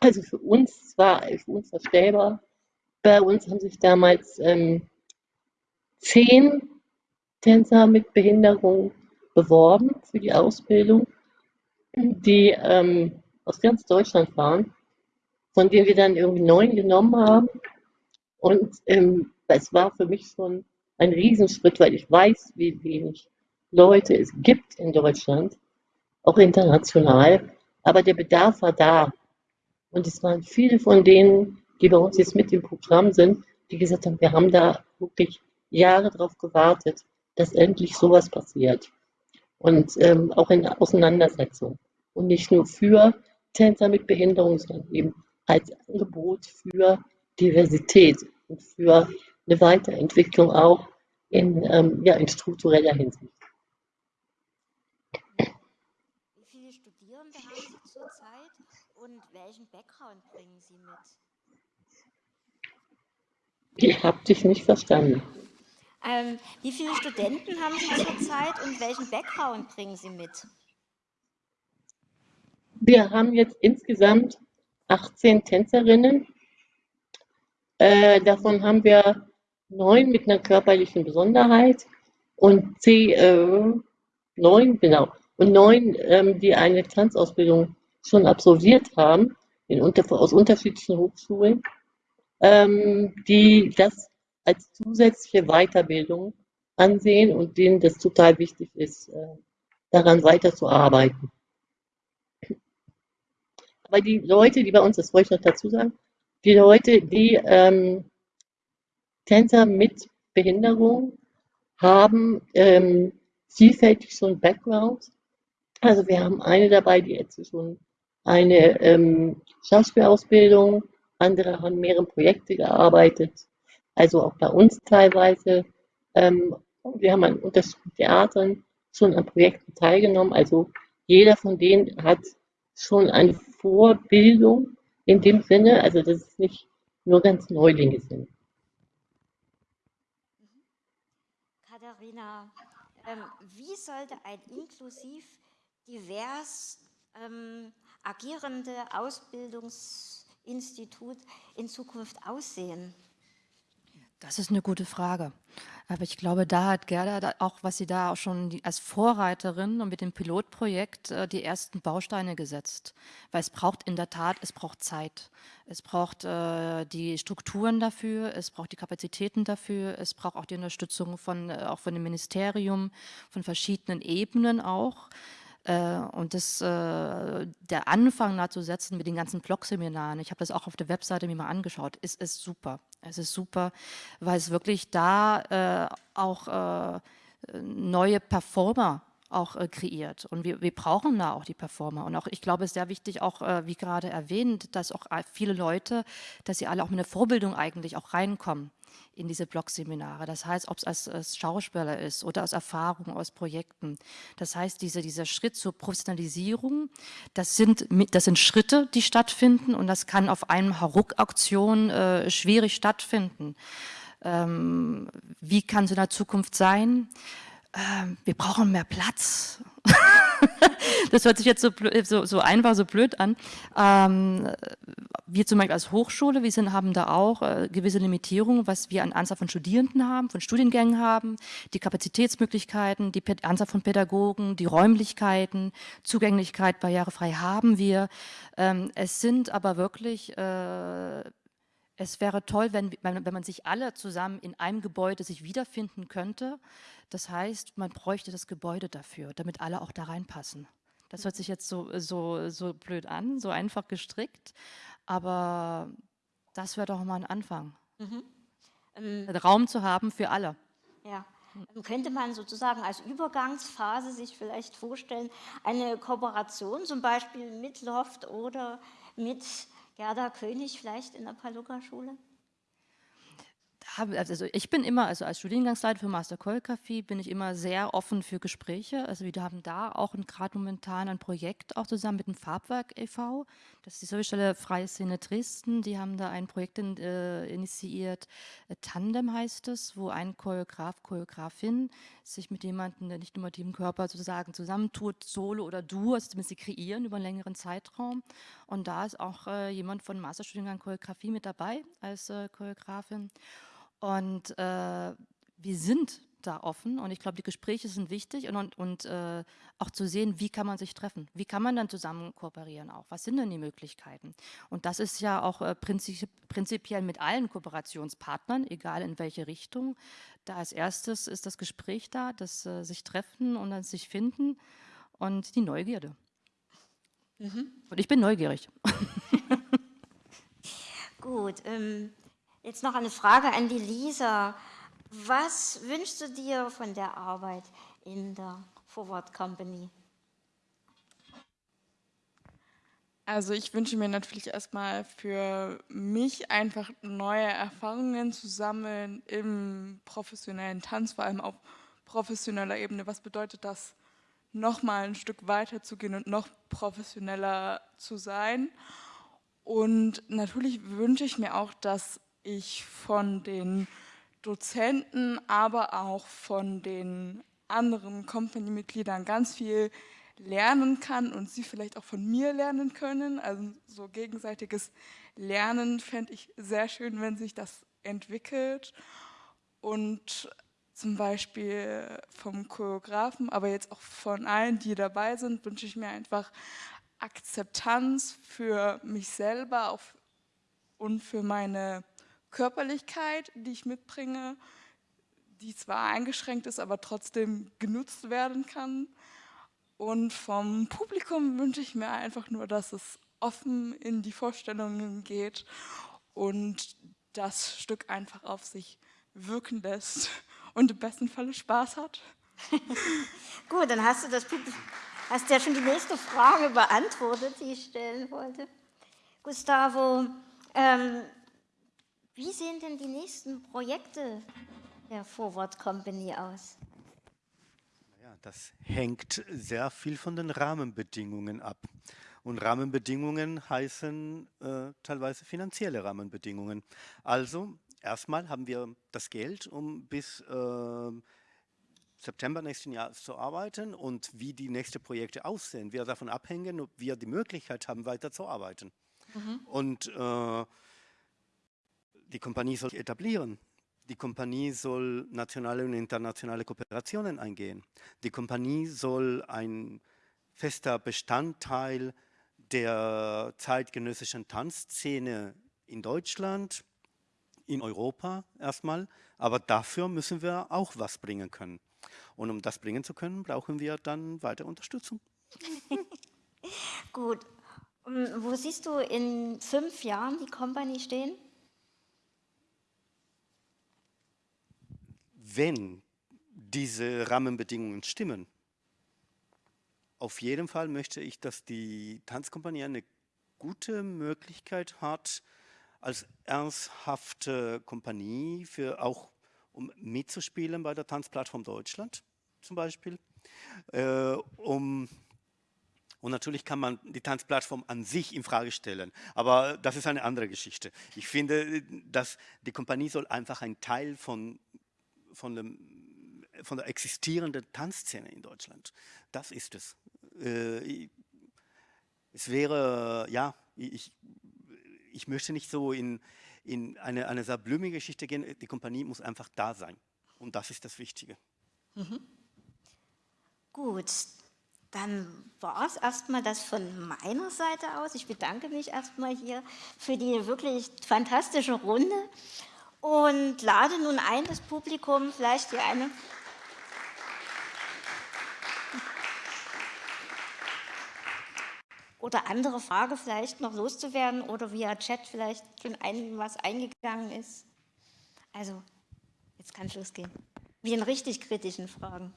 also für uns, zwar für uns verstellbar, bei uns haben sich damals ähm, zehn Tänzer mit Behinderung beworben für die Ausbildung, die ähm, aus ganz Deutschland waren, von denen wir dann irgendwie neun genommen haben. Und ähm, es war für mich schon ein Riesenschritt, weil ich weiß, wie wenig Leute es gibt in Deutschland, auch international. Aber der Bedarf war da. Und es waren viele von denen, die bei uns jetzt mit im Programm sind, die gesagt haben, wir haben da wirklich Jahre darauf gewartet, dass endlich sowas passiert. Und ähm, auch in Auseinandersetzung. Und nicht nur für Tänzer mit Behinderung, sondern eben als Angebot für Diversität und für eine Weiterentwicklung auch in, ähm, ja, in struktureller Hinsicht. Wie viele Studierende haben Sie zurzeit und welchen Background bringen Sie mit? Ich habe dich nicht verstanden. Ähm, wie viele Studenten haben Sie zurzeit und welchen Background bringen Sie mit? Wir haben jetzt insgesamt 18 Tänzerinnen. Äh, davon haben wir neun mit einer körperlichen Besonderheit und zehn, äh, neun, genau, und neun, ähm, die eine Tanzausbildung schon absolviert haben, unter, aus unterschiedlichen Hochschulen, ähm, die das als zusätzliche Weiterbildung ansehen und denen das total wichtig ist, äh, daran weiterzuarbeiten. Aber die Leute, die bei uns, das wollte ich noch dazu sagen, die Leute, die ähm, Tänzer mit Behinderung haben ähm, vielfältig schon Background. Also wir haben eine dabei, die jetzt schon eine ähm, Schauspielausbildung, andere haben mehrere Projekte gearbeitet. also auch bei uns teilweise. Ähm, wir haben an unterschiedlichen Theatern schon an Projekten teilgenommen. Also jeder von denen hat schon eine Vorbildung in dem Sinne, also dass es nicht nur ganz Neulinge sind. Katharina, ähm, wie sollte ein inklusiv, divers ähm, agierende Ausbildungsinstitut in Zukunft aussehen? Das ist eine gute Frage. Aber ich glaube, da hat Gerda auch, was sie da auch schon als Vorreiterin und mit dem Pilotprojekt äh, die ersten Bausteine gesetzt. Weil es braucht in der Tat, es braucht Zeit. Es braucht äh, die Strukturen dafür, es braucht die Kapazitäten dafür, es braucht auch die Unterstützung von, äh, auch von dem Ministerium, von verschiedenen Ebenen auch. Äh, und das, äh, der Anfang da zu setzen mit den ganzen Blog-Seminaren, ich habe das auch auf der Webseite mir mal angeschaut, ist, ist super. Es ist super, weil es wirklich da äh, auch neue Performer auch kreiert. Und wir, wir brauchen da auch die Performer. Und auch ich glaube, es ist sehr wichtig, auch wie gerade erwähnt, dass auch viele Leute, dass sie alle auch mit einer Vorbildung eigentlich auch reinkommen in diese Blogseminare. Das heißt, ob es als, als, Schauspieler ist oder aus Erfahrungen, aus Projekten. Das heißt, diese, dieser Schritt zur Professionalisierung, das sind, das sind Schritte, die stattfinden und das kann auf einem Hauruck-Auktion äh, schwierig stattfinden. Ähm, wie kann es in der Zukunft sein? Ähm, wir brauchen mehr Platz. das hört sich jetzt so, so, so, einfach, so blöd an. Ähm, wir zum Beispiel als Hochschule, wir sind, haben da auch äh, gewisse Limitierungen, was wir an Anzahl von Studierenden haben, von Studiengängen haben, die Kapazitätsmöglichkeiten, die Anzahl von Pädagogen, die Räumlichkeiten, Zugänglichkeit barrierefrei haben wir. Ähm, es sind aber wirklich äh, es wäre toll, wenn, wenn man sich alle zusammen in einem Gebäude sich wiederfinden könnte. Das heißt, man bräuchte das Gebäude dafür, damit alle auch da reinpassen. Das hört sich jetzt so, so, so blöd an, so einfach gestrickt, aber das wäre doch mal ein Anfang. Mhm. Ähm, Raum zu haben für alle. Ja. Ähm, könnte man sozusagen als Übergangsphase sich vielleicht vorstellen, eine Kooperation zum Beispiel mit Loft oder mit Gerda König vielleicht in der Paluca-Schule? also ich bin immer, also als Studiengangsleiter für Master Choreografie bin ich immer sehr offen für Gespräche. Also wir haben da auch gerade momentan ein Projekt auch zusammen mit dem Farbwerk e.V. Das ist die Servicestelle Freie Szene Dresden. Die haben da ein Projekt in, äh, initiiert, äh, Tandem heißt es, wo ein Choreograf, Choreografin sich mit jemandem, der nicht nur mit dem Körper sozusagen zusammentut, Solo oder Du, also zumindest sie kreieren über einen längeren Zeitraum. Und da ist auch äh, jemand von Masterstudiengang Choreografie mit dabei als äh, Choreografin. Und äh, wir sind da offen und ich glaube, die Gespräche sind wichtig und, und, und äh, auch zu sehen, wie kann man sich treffen, wie kann man dann zusammen kooperieren auch, was sind denn die Möglichkeiten? Und das ist ja auch äh, prinzip, prinzipiell mit allen Kooperationspartnern, egal in welche Richtung. Da als erstes ist das Gespräch da, das äh, sich treffen und dann sich finden und die Neugierde. Mhm. Und ich bin neugierig. Gut, ähm, Jetzt noch eine Frage an die Lisa. Was wünschst du dir von der Arbeit in der Forward Company? Also ich wünsche mir natürlich erstmal für mich einfach neue Erfahrungen zu sammeln im professionellen Tanz, vor allem auf professioneller Ebene. Was bedeutet das, nochmal ein Stück weiter zu gehen und noch professioneller zu sein? Und natürlich wünsche ich mir auch, dass ich von den Dozenten, aber auch von den anderen Company-Mitgliedern ganz viel lernen kann und sie vielleicht auch von mir lernen können. Also so gegenseitiges Lernen fände ich sehr schön, wenn sich das entwickelt. Und zum Beispiel vom Choreografen, aber jetzt auch von allen, die dabei sind, wünsche ich mir einfach Akzeptanz für mich selber und für meine Körperlichkeit, die ich mitbringe, die zwar eingeschränkt ist, aber trotzdem genutzt werden kann. Und vom Publikum wünsche ich mir einfach nur, dass es offen in die Vorstellungen geht und das Stück einfach auf sich wirken lässt und im besten Falle Spaß hat. Gut, dann hast du das hast ja schon die nächste Frage beantwortet, die ich stellen wollte. Gustavo, ähm, Wie sehen denn die nächsten Projekte der Forward Company aus? Ja, das hängt sehr viel von den Rahmenbedingungen ab. Und Rahmenbedingungen heißen äh, teilweise finanzielle Rahmenbedingungen. Also erstmal haben wir das Geld, um bis äh, September nächsten Jahres zu arbeiten und wie die nächsten Projekte aussehen, wird davon abhängen, ob wir die Möglichkeit haben, weiterzuarbeiten. Mhm. Und äh, die Kompanie soll etablieren. Die Kompanie soll nationale und internationale Kooperationen eingehen. Die Kompanie soll ein fester Bestandteil der zeitgenössischen Tanzszene in Deutschland, in Europa erstmal, aber dafür müssen wir auch was bringen können. Und um das bringen zu können, brauchen wir dann weiter Unterstützung. Gut. Wo siehst du in fünf Jahren die Company stehen? Wenn diese Rahmenbedingungen stimmen, auf jeden Fall möchte ich, dass die Tanzkompanie eine gute Möglichkeit hat, als ernsthafte Kompanie für auch um mitzuspielen bei der Tanzplattform Deutschland zum Beispiel. Äh, um, und natürlich kann man die Tanzplattform an sich in Frage stellen, aber das ist eine andere Geschichte. Ich finde, dass die Kompanie soll einfach ein Teil von, von, dem, von der existierenden Tanzszene in Deutschland. Das ist es. Äh, es wäre, ja, ich, ich möchte nicht so in, in eine, eine sehr blumige Geschichte gehen. Die Kompanie muss einfach da sein. Und das ist das Wichtige. Mhm. Gut, dann war es erstmal das von meiner Seite aus. Ich bedanke mich erstmal hier für die wirklich fantastische Runde und lade nun ein, das Publikum vielleicht hier eine oder andere Frage vielleicht noch loszuwerden oder via Chat vielleicht schon ein, was eingegangen ist. Also, jetzt kann es losgehen. Wie in richtig kritischen Fragen.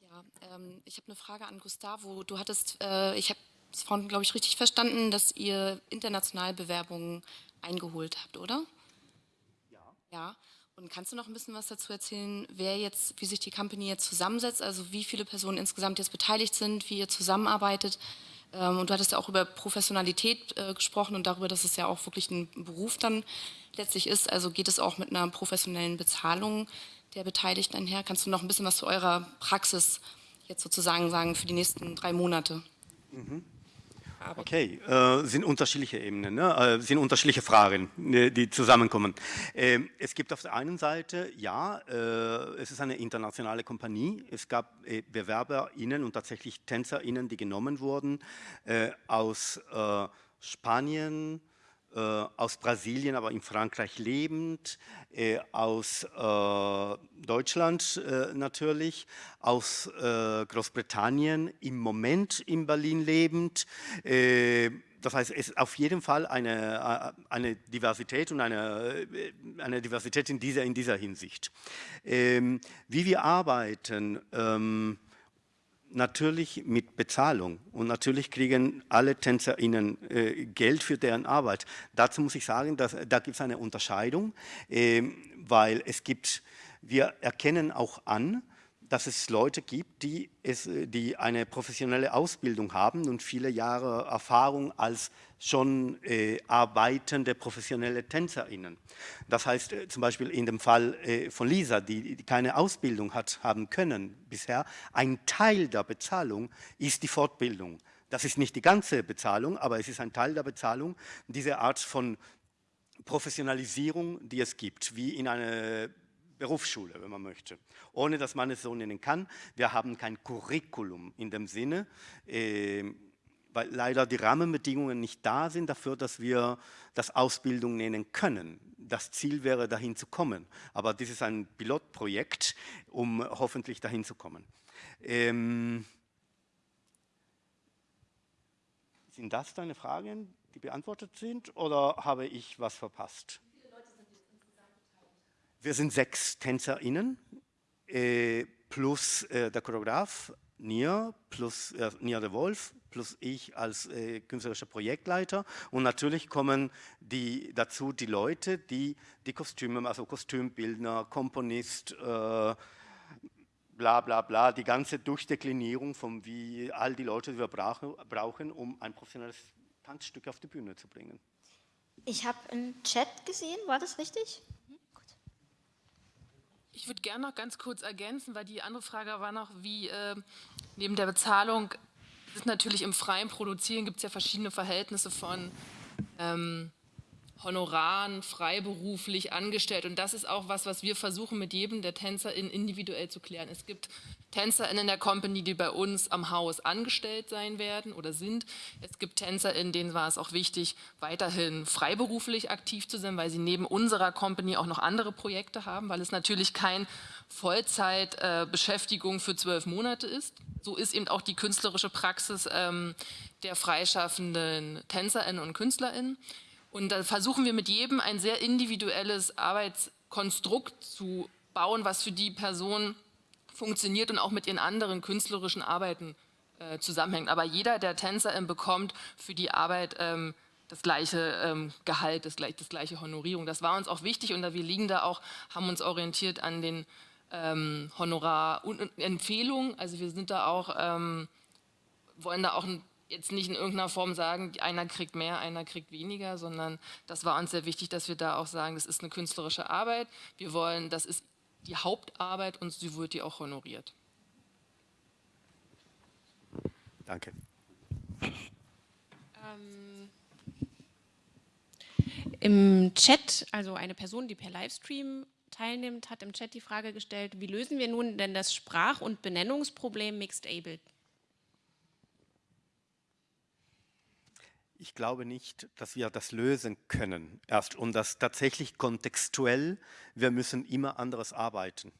Ja, ähm, ich habe eine Frage an Gustavo. Du hattest, äh, ich habe es vorhin, glaube ich, richtig verstanden, dass ihr international Bewerbungen eingeholt habt, oder? Ja. Ja. Und kannst du noch ein bisschen was dazu erzählen, wer jetzt, wie sich die Company jetzt zusammensetzt, also wie viele Personen insgesamt jetzt beteiligt sind, wie ihr zusammenarbeitet? Ähm, und du hattest ja auch über Professionalität äh, gesprochen und darüber, dass es ja auch wirklich ein Beruf dann letztlich ist. Also geht es auch mit einer professionellen Bezahlung der Beteiligten einher? Kannst du noch ein bisschen was zu eurer Praxis jetzt sozusagen sagen für die nächsten drei Monate? Mhm. Okay, äh, sind unterschiedliche Ebenen, ne? äh, sind unterschiedliche Fragen, ne, die zusammenkommen. Äh, es gibt auf der einen Seite, ja, äh, es ist eine internationale Kompanie. Es gab äh, BewerberInnen und tatsächlich TänzerInnen, die genommen wurden äh, aus Spanien, aus Brasilien, aber in Frankreich lebend, aus äh, Deutschland natürlich, aus Großbritannien, im Moment in Berlin lebend. das heißt, es ist auf jeden Fall eine, eine Diversität und eine, eine Diversität in dieser, in dieser Hinsicht. Ähm, wie wir arbeiten, ähm, natürlich mit Bezahlung und natürlich kriegen alle TänzerInnen äh, Geld für deren Arbeit. Dazu muss ich sagen, dass, da gibt es eine Unterscheidung, äh, weil es gibt, wir erkennen auch an, dass es Leute gibt, die, es, die eine professionelle Ausbildung haben und viele Jahre Erfahrung als schon äh, arbeitende professionelle TänzerInnen. Das heißt äh, zum Beispiel in dem Fall äh, von Lisa, die, die, keine Ausbildung hat haben können bisher, ein Teil der Bezahlung ist die Fortbildung. Das ist nicht die ganze Bezahlung, aber es ist ein Teil der Bezahlung, diese Art von Professionalisierung, die es gibt, wie in einer Berufsschule, wenn man möchte, ohne dass man es so nennen kann. Wir haben kein Curriculum in dem Sinne, äh, weil leider die Rahmenbedingungen nicht da sind dafür, dass wir das Ausbildung nennen können. Das Ziel wäre, dahin zu kommen. Aber dies ist ein Pilotprojekt, um hoffentlich dahin zu kommen. Ähm, sind das deine Fragen, die beantwortet sind, oder habe ich was verpasst? Wir sind sechs TänzerInnen äh, plus äh, der Choreograf Nia, plus äh, Nia de Wolf, plus ich als äh, künstlerischer Projektleiter und natürlich kommen die, dazu die Leute, die die Kostüme, also Kostümbildner, Komponist, äh, bla bla bla, die ganze Durchdeklinierung von wie all die Leute, die wir brauchen, brauchen um ein professionelles Tanzstück auf die Bühne zu bringen. Ich habe einen Chat gesehen, war das richtig? Ich würde gerne noch ganz kurz ergänzen, weil die andere Frage war noch, wie äh, neben der Bezahlung, ist natürlich im freien Produzieren, gibt es ja verschiedene Verhältnisse von ähm, Honoraren, freiberuflich, angestellt. Und das ist auch was, was wir versuchen mit jedem der TänzerInnen individuell zu klären. Es gibt TänzerInnen in der Company, die bei uns am Haus angestellt sein werden oder sind. Es gibt TänzerInnen, denen war es auch wichtig, weiterhin freiberuflich aktiv zu sein, weil sie neben unserer Company auch noch andere Projekte haben, weil es natürlich kein Vollzeitbeschäftigung äh, für zwölf Monate ist. So ist eben auch die künstlerische Praxis ähm, der freischaffenden TänzerInnen und KünstlerInnen. Und da versuchen wir mit jedem ein sehr individuelles Arbeitskonstrukt zu bauen, was für die Person funktioniert und auch mit ihren anderen künstlerischen Arbeiten äh, zusammenhängt. Aber jeder der Tänzer bekommt für die Arbeit ähm, das gleiche ähm, Gehalt, das, das, gleiche Honorierung. Das war uns auch wichtig und da wir liegen da auch, haben uns orientiert an den ähm, Honorarempfehlungen. Also wir sind da auch, ähm, wollen da auch jetzt nicht in irgendeiner Form sagen, einer kriegt mehr, einer kriegt weniger, sondern das war uns sehr wichtig, dass wir da auch sagen, das ist eine künstlerische Arbeit. Wir wollen, das ist die Hauptarbeit und sie wird die auch honoriert. Danke. Ähm, Im Chat, also eine Person, die per Livestream teilnimmt, hat im Chat die Frage gestellt, wie lösen wir nun denn das Sprach- und Benennungsproblem Mixed Able Ich glaube nicht, dass wir das lösen können erst und das tatsächlich kontextuell, wir müssen immer anderes arbeiten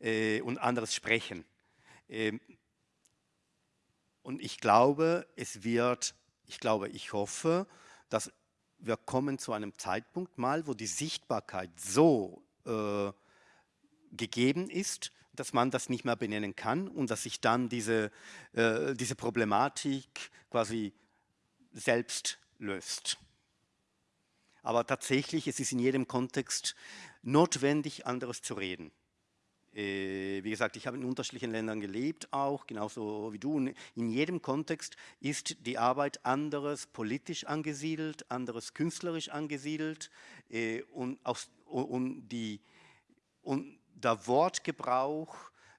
äh, und anderes sprechen. Ähm, und ich glaube, es wird, ich glaube, ich hoffe, dass wir kommen zu einem Zeitpunkt mal, wo die Sichtbarkeit so äh, gegeben ist, dass man das nicht mehr benennen kann und dass sich dann diese, äh, diese Problematik quasi selbst löst. Aber tatsächlich, es ist in jedem Kontext notwendig, anderes zu reden. Äh, wie gesagt, ich habe in unterschiedlichen Ländern gelebt, auch genauso wie du. In jedem Kontext ist die Arbeit anderes politisch angesiedelt, anderes künstlerisch angesiedelt äh, und, aus, und, die, und der Wortgebrauch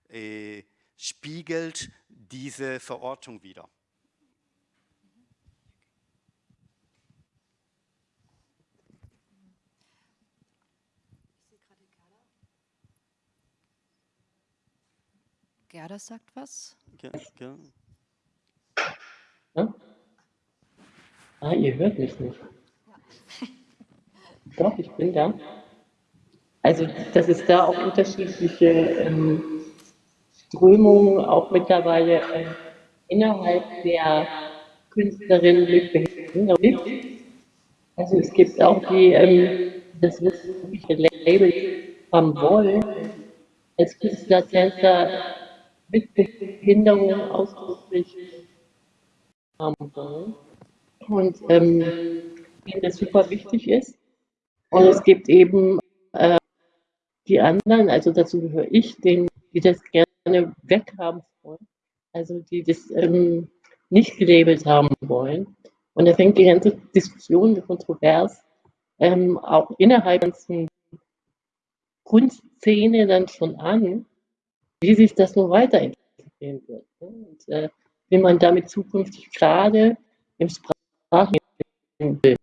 äh, spiegelt diese Verortung wieder. Gerda sagt was. Ja, ja. Ja? Ah, ihr hört mich nicht. Doch, ich bin da. Also, dass es da auch unterschiedliche ähm, Strömungen auch mittlerweile äh, innerhalb der Künstlerinnen mit Behinderung gibt. Also es gibt auch die, ähm, das wirkliche Label haben wollen, als Künstler, Tänzer, mit Behinderung ausdrücklich haben. Und ähm, denen das super wichtig ist. Und es gibt eben äh, die anderen, also dazu gehöre ich, denen, die das gerne weghaben wollen, also die das ähm, nicht gelabelt haben wollen. Und da fängt die ganze Diskussion kontrovers ähm, auch innerhalb der ganzen Kunstszene dann schon an, wie sich das noch weiterentwickeln wird. Ne? Und äh, wie man damit zukünftig gerade im Sprachbild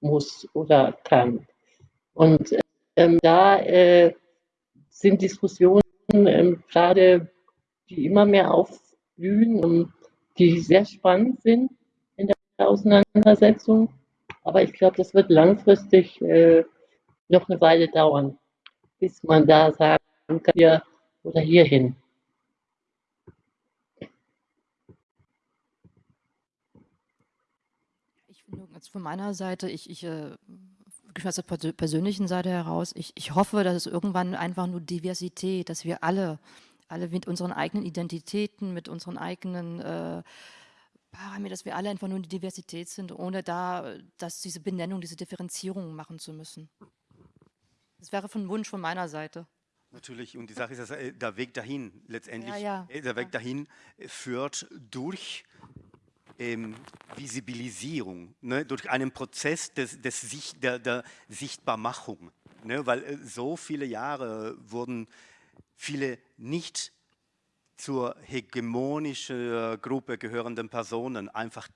muss oder kann. Und ähm, da äh, sind Diskussionen ähm, gerade, die immer mehr aufblühen und die sehr spannend sind in der Auseinandersetzung. Aber ich glaube, das wird langfristig äh, noch eine Weile dauern, bis man da sagen kann, wir oder hierhin. Ich finde, also von meiner Seite, ich, ich äh, aus der persönlichen Seite heraus, ich, ich hoffe, dass es irgendwann einfach nur Diversität, dass wir alle, alle mit unseren eigenen Identitäten, mit unseren eigenen äh, dass wir alle einfach nur in die Diversität sind, ohne da, dass diese Benennung, diese Differenzierung machen zu müssen. Das wäre von Wunsch von meiner Seite. Natürlich, und die Sache ist, dass äh, der Weg dahin letztendlich, Ja, ja. äh, der Weg dahin äh, führt durch ähm, Visibilisierung, ne, durch einen Prozess des, des Sicht, der, der Sichtbarmachung. Ne, weil äh, so viele Jahre wurden viele nicht zur hegemonischen Gruppe gehörenden Personen einfach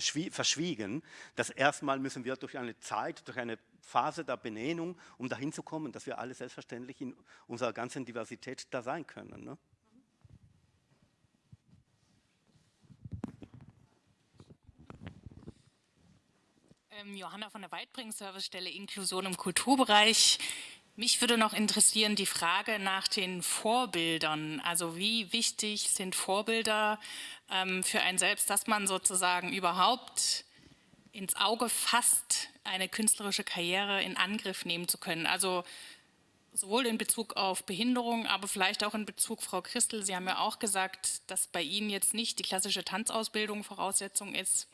verschwiegen. Das erstmal müssen wir durch eine Zeit, durch eine Phase der Benennung, um dahin zu kommen, dass wir alle selbstverständlich in unserer ganzen Diversität da sein können. Ne? Ähm, Johanna von der Weitbring-Servicestelle Inklusion im Kulturbereich. Mich würde noch interessieren die Frage nach den Vorbildern. Also wie wichtig sind Vorbilder ähm, für einen selbst, dass man sozusagen überhaupt ins Auge fasst, eine künstlerische Karriere in Angriff nehmen zu können. Also sowohl in Bezug auf Behinderung, aber vielleicht auch in Bezug, Frau Christel, Sie haben ja auch gesagt, dass bei Ihnen jetzt nicht die klassische Tanzausbildung Voraussetzung ist.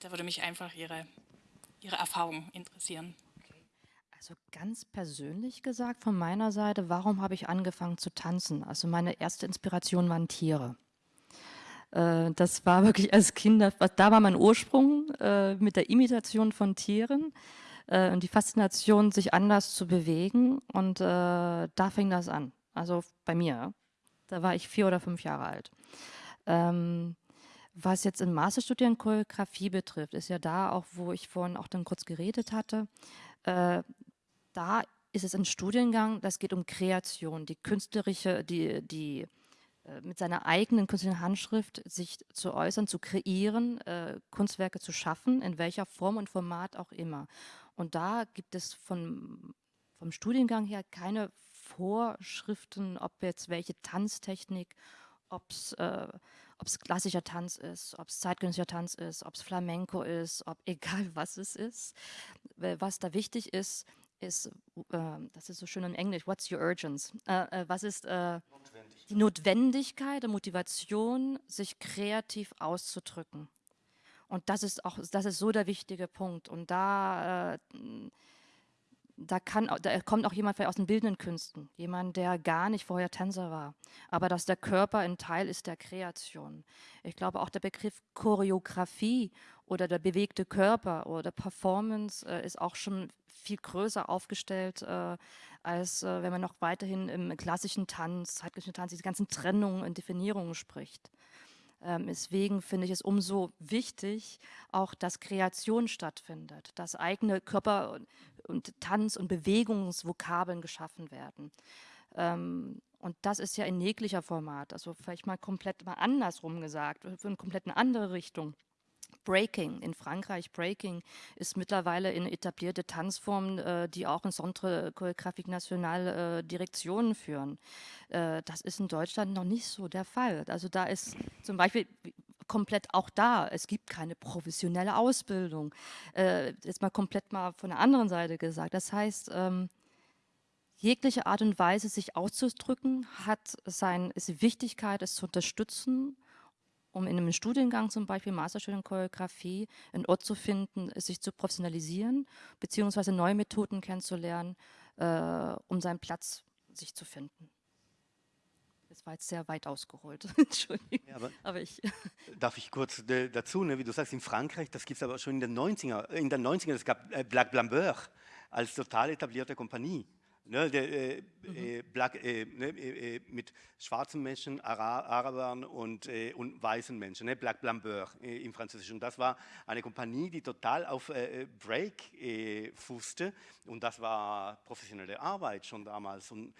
Da würde mich einfach Ihre, Ihre Erfahrung interessieren. Also ganz persönlich gesagt von meiner Seite, warum habe ich angefangen zu tanzen? Also meine erste Inspiration waren Tiere. Äh, das war wirklich als Kind, da war mein Ursprung äh, mit der Imitation von Tieren äh, und die Faszination, sich anders zu bewegen. Und da fing das an. Also bei mir. Da war ich vier oder fünf Jahre alt. Ähm, was jetzt im Masterstudium Choreografie betrifft, ist ja da auch, wo ich vorhin auch dann kurz geredet hatte, da ist es ein Studiengang, das geht um Kreation, die künstlerische, die, die äh, mit seiner eigenen künstlerischen Handschrift sich zu äußern, zu kreieren, äh, Kunstwerke zu schaffen, in welcher Form und Format auch immer. Und da gibt es von, vom Studiengang her keine Vorschriften, ob jetzt welche Tanztechnik, ob es äh, klassischer Tanz ist, ob es zeitgenössischer Tanz ist, ob es Flamenco ist, ob egal was es ist. Was da wichtig ist, ist, äh, das ist so schön in Englisch, what's your urgence? Äh, äh, was ist äh, die Notwendigkeit, die Motivation, sich kreativ auszudrücken? Und das ist auch, das ist so der wichtige Punkt. Und da, äh, da, kann, da kommt auch jemand aus den bildenden Künsten, jemand, der gar nicht vorher Tänzer war, aber dass der Körper ein Teil ist der Kreation. Ich glaube auch der Begriff Choreografie oder der bewegte Körper oder Performance äh, ist auch schon viel größer aufgestellt, äh, als äh, wenn man noch weiterhin im klassischen Tanz, zeitgenössischen Tanz, diese ganzen Trennungen und Definierungen spricht. Ähm, deswegen finde ich es umso wichtig, auch dass Kreation stattfindet, dass eigene Körper- und Tanz- und Bewegungsvokabeln geschaffen werden. Ähm, und das ist ja in jeglicher Format, also vielleicht mal komplett mal andersrum gesagt, für eine komplett andere Richtung. Breaking. In Frankreich Breaking ist mittlerweile eine etablierte Tanzform, äh, die auch in Centre Chorégraphique National äh, Direktionen führen. Äh, das ist in Deutschland noch nicht so der Fall. Also da ist zum Beispiel komplett auch da. Es gibt keine professionelle Ausbildung. Äh, jetzt mal komplett mal von der anderen Seite gesagt. Das heißt, ähm, jegliche Art und Weise, sich auszudrücken, hat sein, ist Wichtigkeit, es zu unterstützen um in einem Studiengang zum Beispiel Masterstudium Choreografie einen Ort zu finden, sich zu professionalisieren, beziehungsweise neue Methoden kennenzulernen, äh, um seinen Platz sich zu finden. Das war jetzt sehr weit ausgeholt. Entschuldigung. Ja, aber, aber, ich. Darf ich kurz äh, dazu, ne, wie du sagst, in Frankreich, das gibt es aber schon in den 90er, in den 90er, es gab äh, Black Blambeur als total etablierte Kompanie. Ne, der, äh, mhm. Äh, Black, äh, ne, äh, äh, mit schwarzen Menschen, Ara Arabern und, und weißen Menschen, ne, Black Blambeur im Französischen. Das war eine Kompanie, die total auf Break fußte und das war professionelle Arbeit schon damals. Und,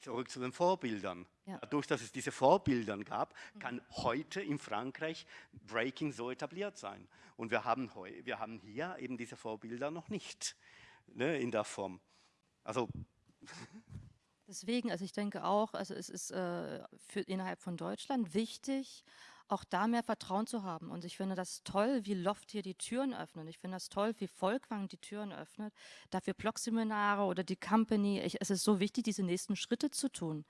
zurück zu den Vorbildern. Ja. Dadurch, dass es diese Vorbilder gab, mhm. kann heute in Frankreich Breaking so etabliert sein. Und wir haben, wir haben hier eben diese Vorbilder noch nicht ne, in der Form. Also Deswegen, also ich denke auch, also es ist äh, für innerhalb von Deutschland wichtig, auch da mehr Vertrauen zu haben. Und ich finde das toll, wie Loft hier die Türen öffnet. Ich finde das toll, wie Volkwang die Türen öffnet. Dafür Blogseminare oder die Company. Ich, es ist so wichtig, diese nächsten Schritte zu tun.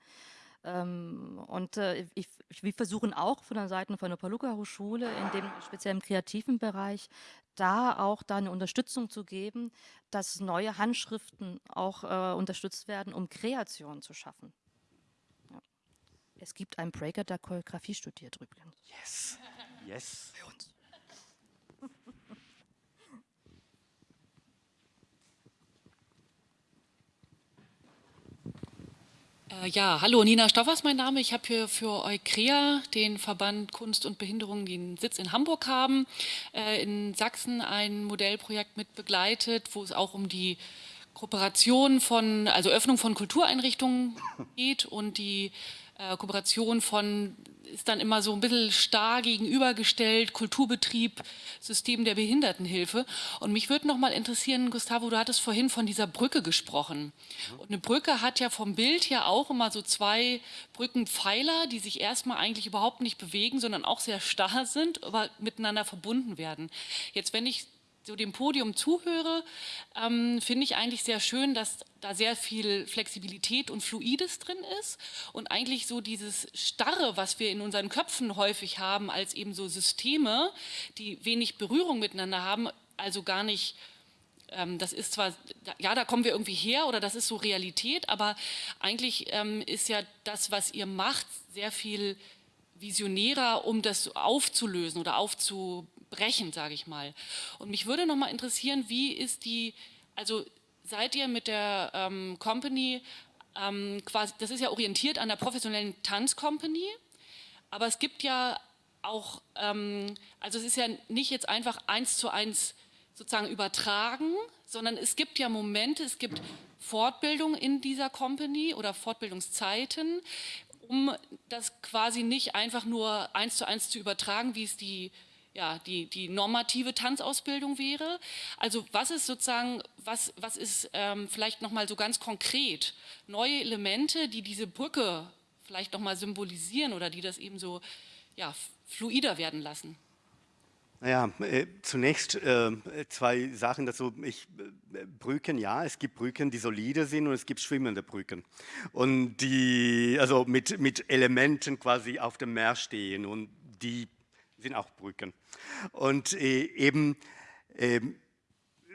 Ähm, und äh, ich, wir versuchen auch von der Seite von der Paluca Hochschule in dem speziellen kreativen Bereich da auch da eine Unterstützung zu geben, dass neue Handschriften auch äh, unterstützt werden, um Kreation zu schaffen. Ja. Es gibt einen Breaker, der Choreografie studiert übrigens. Yes, yes. Bei uns. Ja, hallo, Nina Stoffers mein Name. Ich habe hier für Eukrea, den Verband Kunst und Behinderung, den Sitz in Hamburg haben, äh, in Sachsen ein Modellprojekt mit begleitet, wo es auch um die Kooperation von, also Öffnung von Kultureinrichtungen geht und die äh, Kooperation von ist dann immer so ein bisschen starr gegenübergestellt, Kulturbetrieb, System der Behindertenhilfe. Und mich würde noch mal interessieren, Gustavo, du hattest vorhin von dieser Brücke gesprochen. Und eine Brücke hat ja vom Bild her auch immer so zwei Brückenpfeiler, die sich erstmal eigentlich überhaupt nicht bewegen, sondern auch sehr starr sind, aber miteinander verbunden werden. Jetzt, wenn ich so dem Podium zuhöre, ähm, finde ich eigentlich sehr schön, dass da sehr viel Flexibilität und Fluides drin ist und eigentlich so dieses Starre, was wir in unseren Köpfen häufig haben, als eben so Systeme, die wenig Berührung miteinander haben, also gar nicht ähm, das ist zwar, ja, da kommen wir irgendwie her oder das ist so Realität, aber eigentlich ähm, ist ja das, was ihr macht, sehr viel visionärer, um das aufzulösen oder aufzubauen brechen, sage ich mal. Und mich würde noch mal interessieren, wie ist die, also seid ihr mit der ähm, Company ähm, quasi, das ist ja orientiert an der professionellen Tanzcompany, aber es gibt ja auch, ähm, also es ist ja nicht jetzt einfach eins zu eins sozusagen übertragen, sondern es gibt ja Momente, es gibt Fortbildung in dieser Company oder Fortbildungszeiten, um das quasi nicht einfach nur eins zu eins zu übertragen, wie es die ja, die, die normative Tanzausbildung wäre. Also was ist sozusagen, was, was ist ähm, vielleicht nochmal so ganz konkret neue Elemente, die diese Brücke vielleicht nochmal symbolisieren oder die das eben so ja, fluider werden lassen? Naja, äh, zunächst äh, zwei Sachen dazu. Ich, äh, Brücken, ja, es gibt Brücken, die solide sind und es gibt schwimmende Brücken. Und die, also mit, mit Elementen quasi auf dem Meer stehen und die sind auch Brücken. Und äh, eben, äh,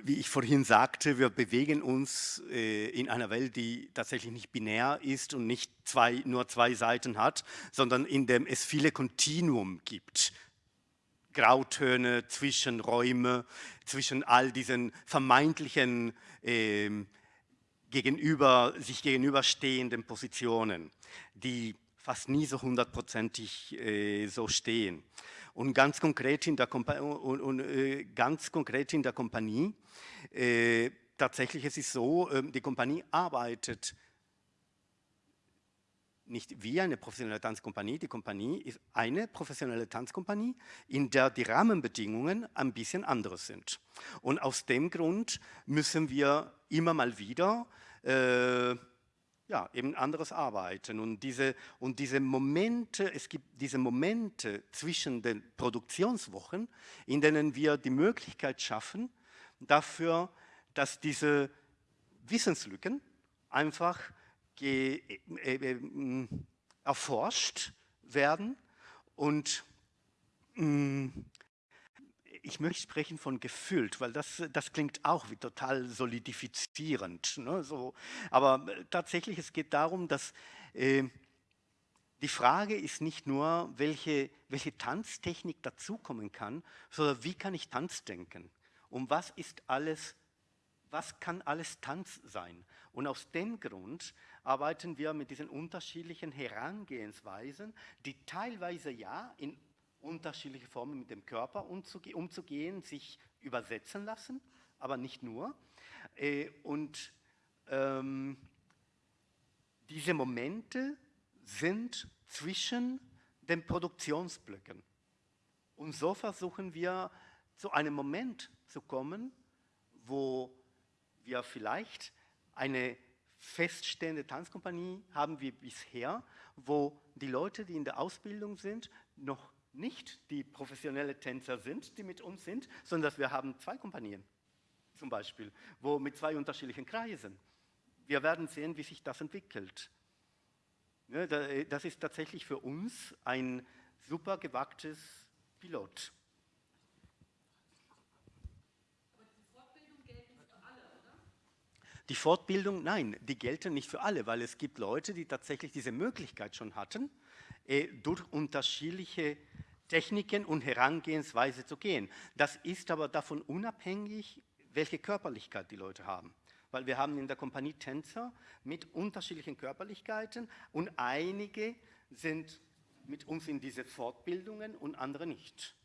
wie ich vorhin sagte, wir bewegen uns äh, in einer Welt, die tatsächlich nicht binär ist und nicht zwei, nur zwei Seiten hat, sondern in dem es viele Kontinuum gibt. Grautöne, Zwischenräume, zwischen all diesen vermeintlichen ähm, gegenüber, sich gegenüberstehenden Positionen, die fast nie so hundertprozentig äh, so stehen. Und ganz konkret in der, Kompa und, und, äh, ganz konkret in der Kompanie, äh, tatsächlich es ist so, äh, die Kompanie arbeitet nicht wie eine professionelle Tanzkompanie, die Kompanie ist eine professionelle Tanzkompanie, in der die Rahmenbedingungen ein bisschen anders sind. Und aus dem Grund müssen wir immer mal wieder äh, ja, eben anderes Arbeiten. Und diese, und diese Momente, es gibt diese Momente zwischen den Produktionswochen, in denen wir die Möglichkeit schaffen, dafür, dass diese Wissenslücken einfach ge, äh, äh, erforscht werden und mh, ich möchte sprechen von gefüllt, weil das, das klingt auch wie total solidifizierend. Ne? So, aber äh, tatsächlich, es geht darum, dass äh, die Frage ist nicht nur, welche, welche Tanztechnik dazukommen kann, sondern wie kann ich Tanz denken? Und was ist alles, was kann alles Tanz sein? Und aus dem Grund arbeiten wir mit diesen unterschiedlichen Herangehensweisen, die teilweise ja in unterschiedliche Formen mit dem Körper umzugehen, sich übersetzen lassen, aber nicht nur. Äh, und ähm, diese Momente sind zwischen den Produktionsblöcken. Und so versuchen wir zu einem Moment zu kommen, wo wir vielleicht eine feststehende Tanzkompanie haben wie bisher, wo die Leute, die in der Ausbildung sind, noch nicht die professionelle Tänzer sind, die mit uns sind, sondern dass wir haben zwei Kompanien zum Beispiel, wo mit zwei unterschiedlichen Kreisen. Wir werden sehen, wie sich das entwickelt. Das ist tatsächlich für uns ein super gewagtes Pilot. Die Fortbildung, nein, die gelten nicht für alle, weil es gibt Leute, die tatsächlich diese Möglichkeit schon hatten, äh, durch unterschiedliche Techniken und Herangehensweise zu gehen. Das ist aber davon unabhängig, welche Körperlichkeit die Leute haben. Weil wir haben in der Kompanie Tänzer mit unterschiedlichen Körperlichkeiten und einige sind mit uns in diese Fortbildungen und andere nicht.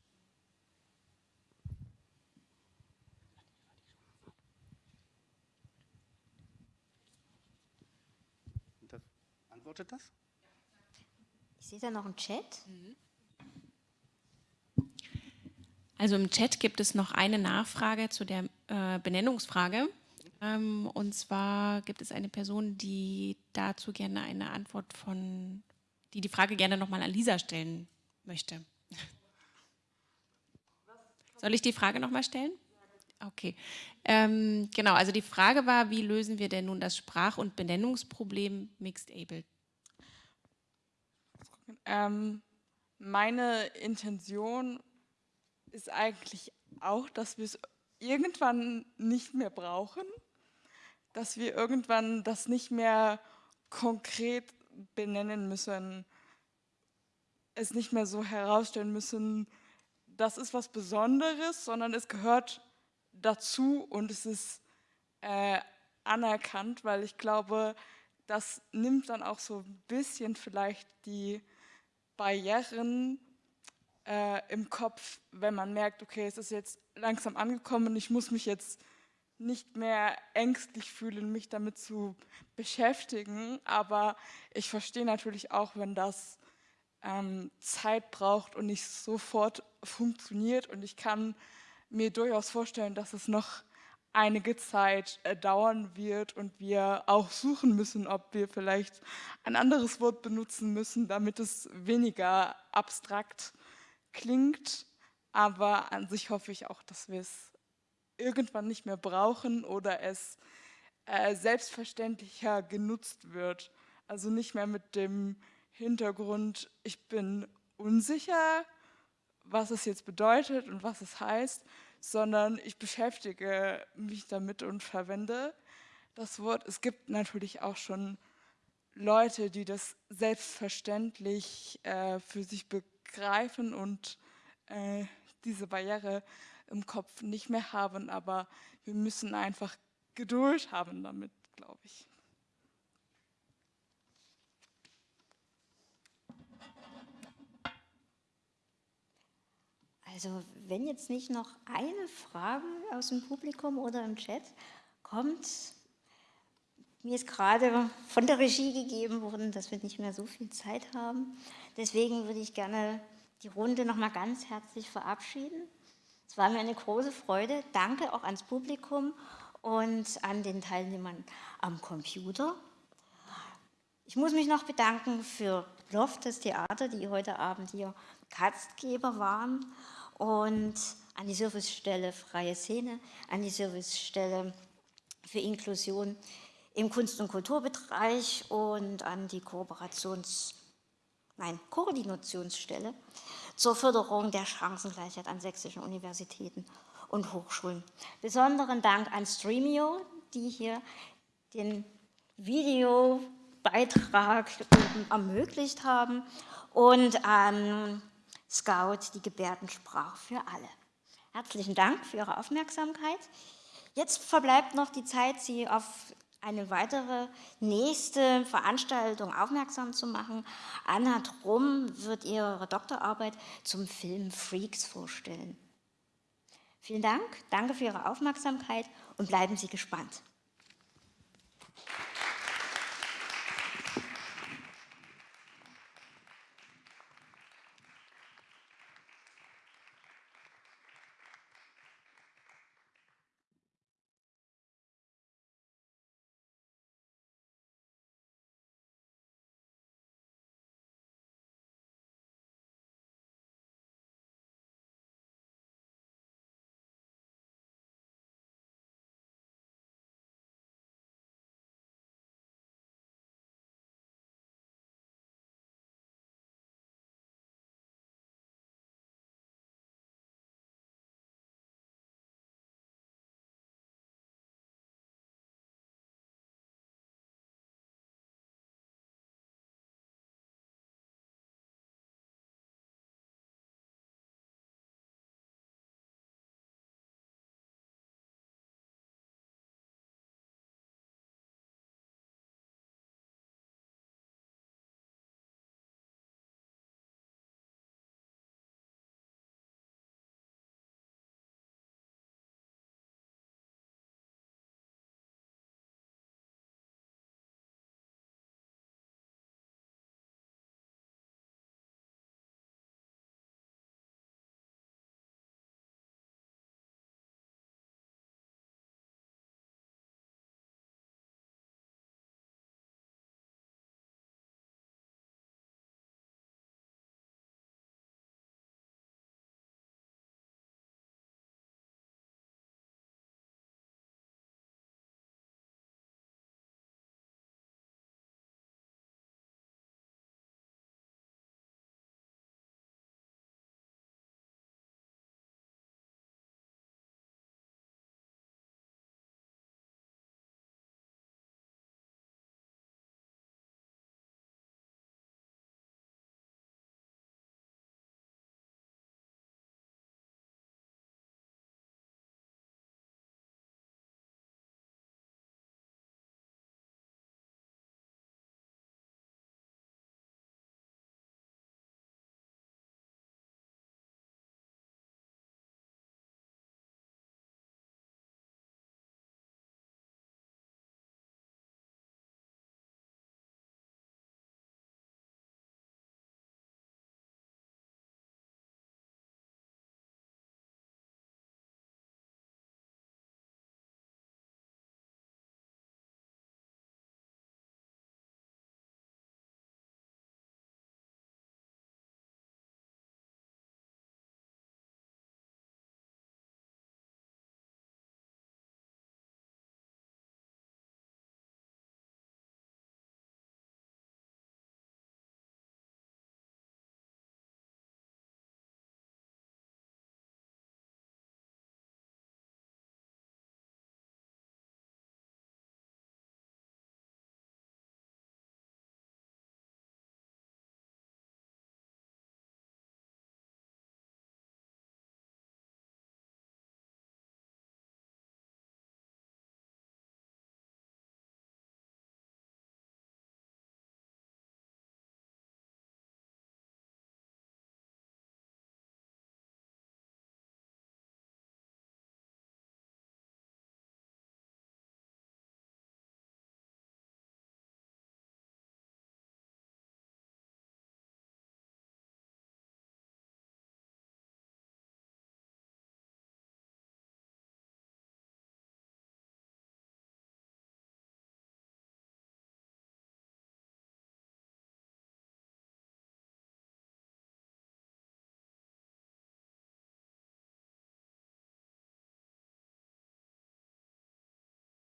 Das, antwortet das? Ich sehe da noch einen Chat. Also im Chat gibt es noch eine Nachfrage zu der äh, Benennungsfrage. Ähm, und zwar gibt es eine Person, die dazu gerne eine Antwort von, die die Frage gerne nochmal an Lisa stellen möchte. Soll ich die Frage nochmal stellen? Okay. Ähm, genau, also die Frage war, wie lösen wir denn nun das Sprach- und Benennungsproblem Mixed Able? Ähm, meine Intention ist eigentlich auch, dass wir es irgendwann nicht mehr brauchen, dass wir irgendwann das nicht mehr konkret benennen müssen, es nicht mehr so herausstellen müssen, das ist was Besonderes, sondern es gehört dazu und es ist äh, anerkannt, weil ich glaube, das nimmt dann auch so ein bisschen vielleicht die Barrieren äh, im Kopf, wenn man merkt, okay, es ist jetzt langsam angekommen und ich muss mich jetzt nicht mehr ängstlich fühlen, mich damit zu beschäftigen. Aber ich verstehe natürlich auch, wenn das ähm, Zeit braucht und nicht sofort funktioniert. Und ich kann mir durchaus vorstellen, dass es noch einige Zeit äh, dauern wird und wir auch suchen müssen, ob wir vielleicht ein anderes Wort benutzen müssen, damit es weniger abstrakt klingt. Aber an sich hoffe ich auch, dass wir es irgendwann nicht mehr brauchen oder es äh, selbstverständlicher genutzt wird. Also nicht mehr mit dem Hintergrund, ich bin unsicher, was es jetzt bedeutet und was es heißt, sondern ich beschäftige mich damit und verwende das Wort. Es gibt natürlich auch schon Leute, die das selbstverständlich äh, für sich begreifen und äh, diese Barriere im Kopf nicht mehr haben, aber wir müssen einfach Geduld haben damit, glaube ich. Also wenn jetzt nicht noch eine Frage aus dem Publikum oder im Chat kommt, mir ist gerade von der Regie gegeben worden, dass wir nicht mehr so viel Zeit haben. Deswegen würde ich gerne die Runde noch mal ganz herzlich verabschieden. Es war mir eine große Freude. Danke auch ans Publikum und an den Teilnehmern am Computer. Ich muss mich noch bedanken für Loft, das Theater, die heute Abend hier Gastgeber waren und an die Servicestelle Freie Szene, an die Servicestelle für Inklusion im Kunst- und Kulturbereich und an die Kooperations-, nein, Koordinationsstelle zur Förderung der Chancengleichheit an sächsischen Universitäten und Hochschulen. Besonderen Dank an Streamio, die hier den Videobeitrag ermöglicht haben und an Scout, die Gebärdensprache für alle. Herzlichen Dank für Ihre Aufmerksamkeit. Jetzt verbleibt noch die Zeit, Sie auf eine weitere nächste Veranstaltung aufmerksam zu machen. Anna Drum wird ihre Doktorarbeit zum Film Freaks vorstellen. Vielen Dank, danke für Ihre Aufmerksamkeit und bleiben Sie gespannt.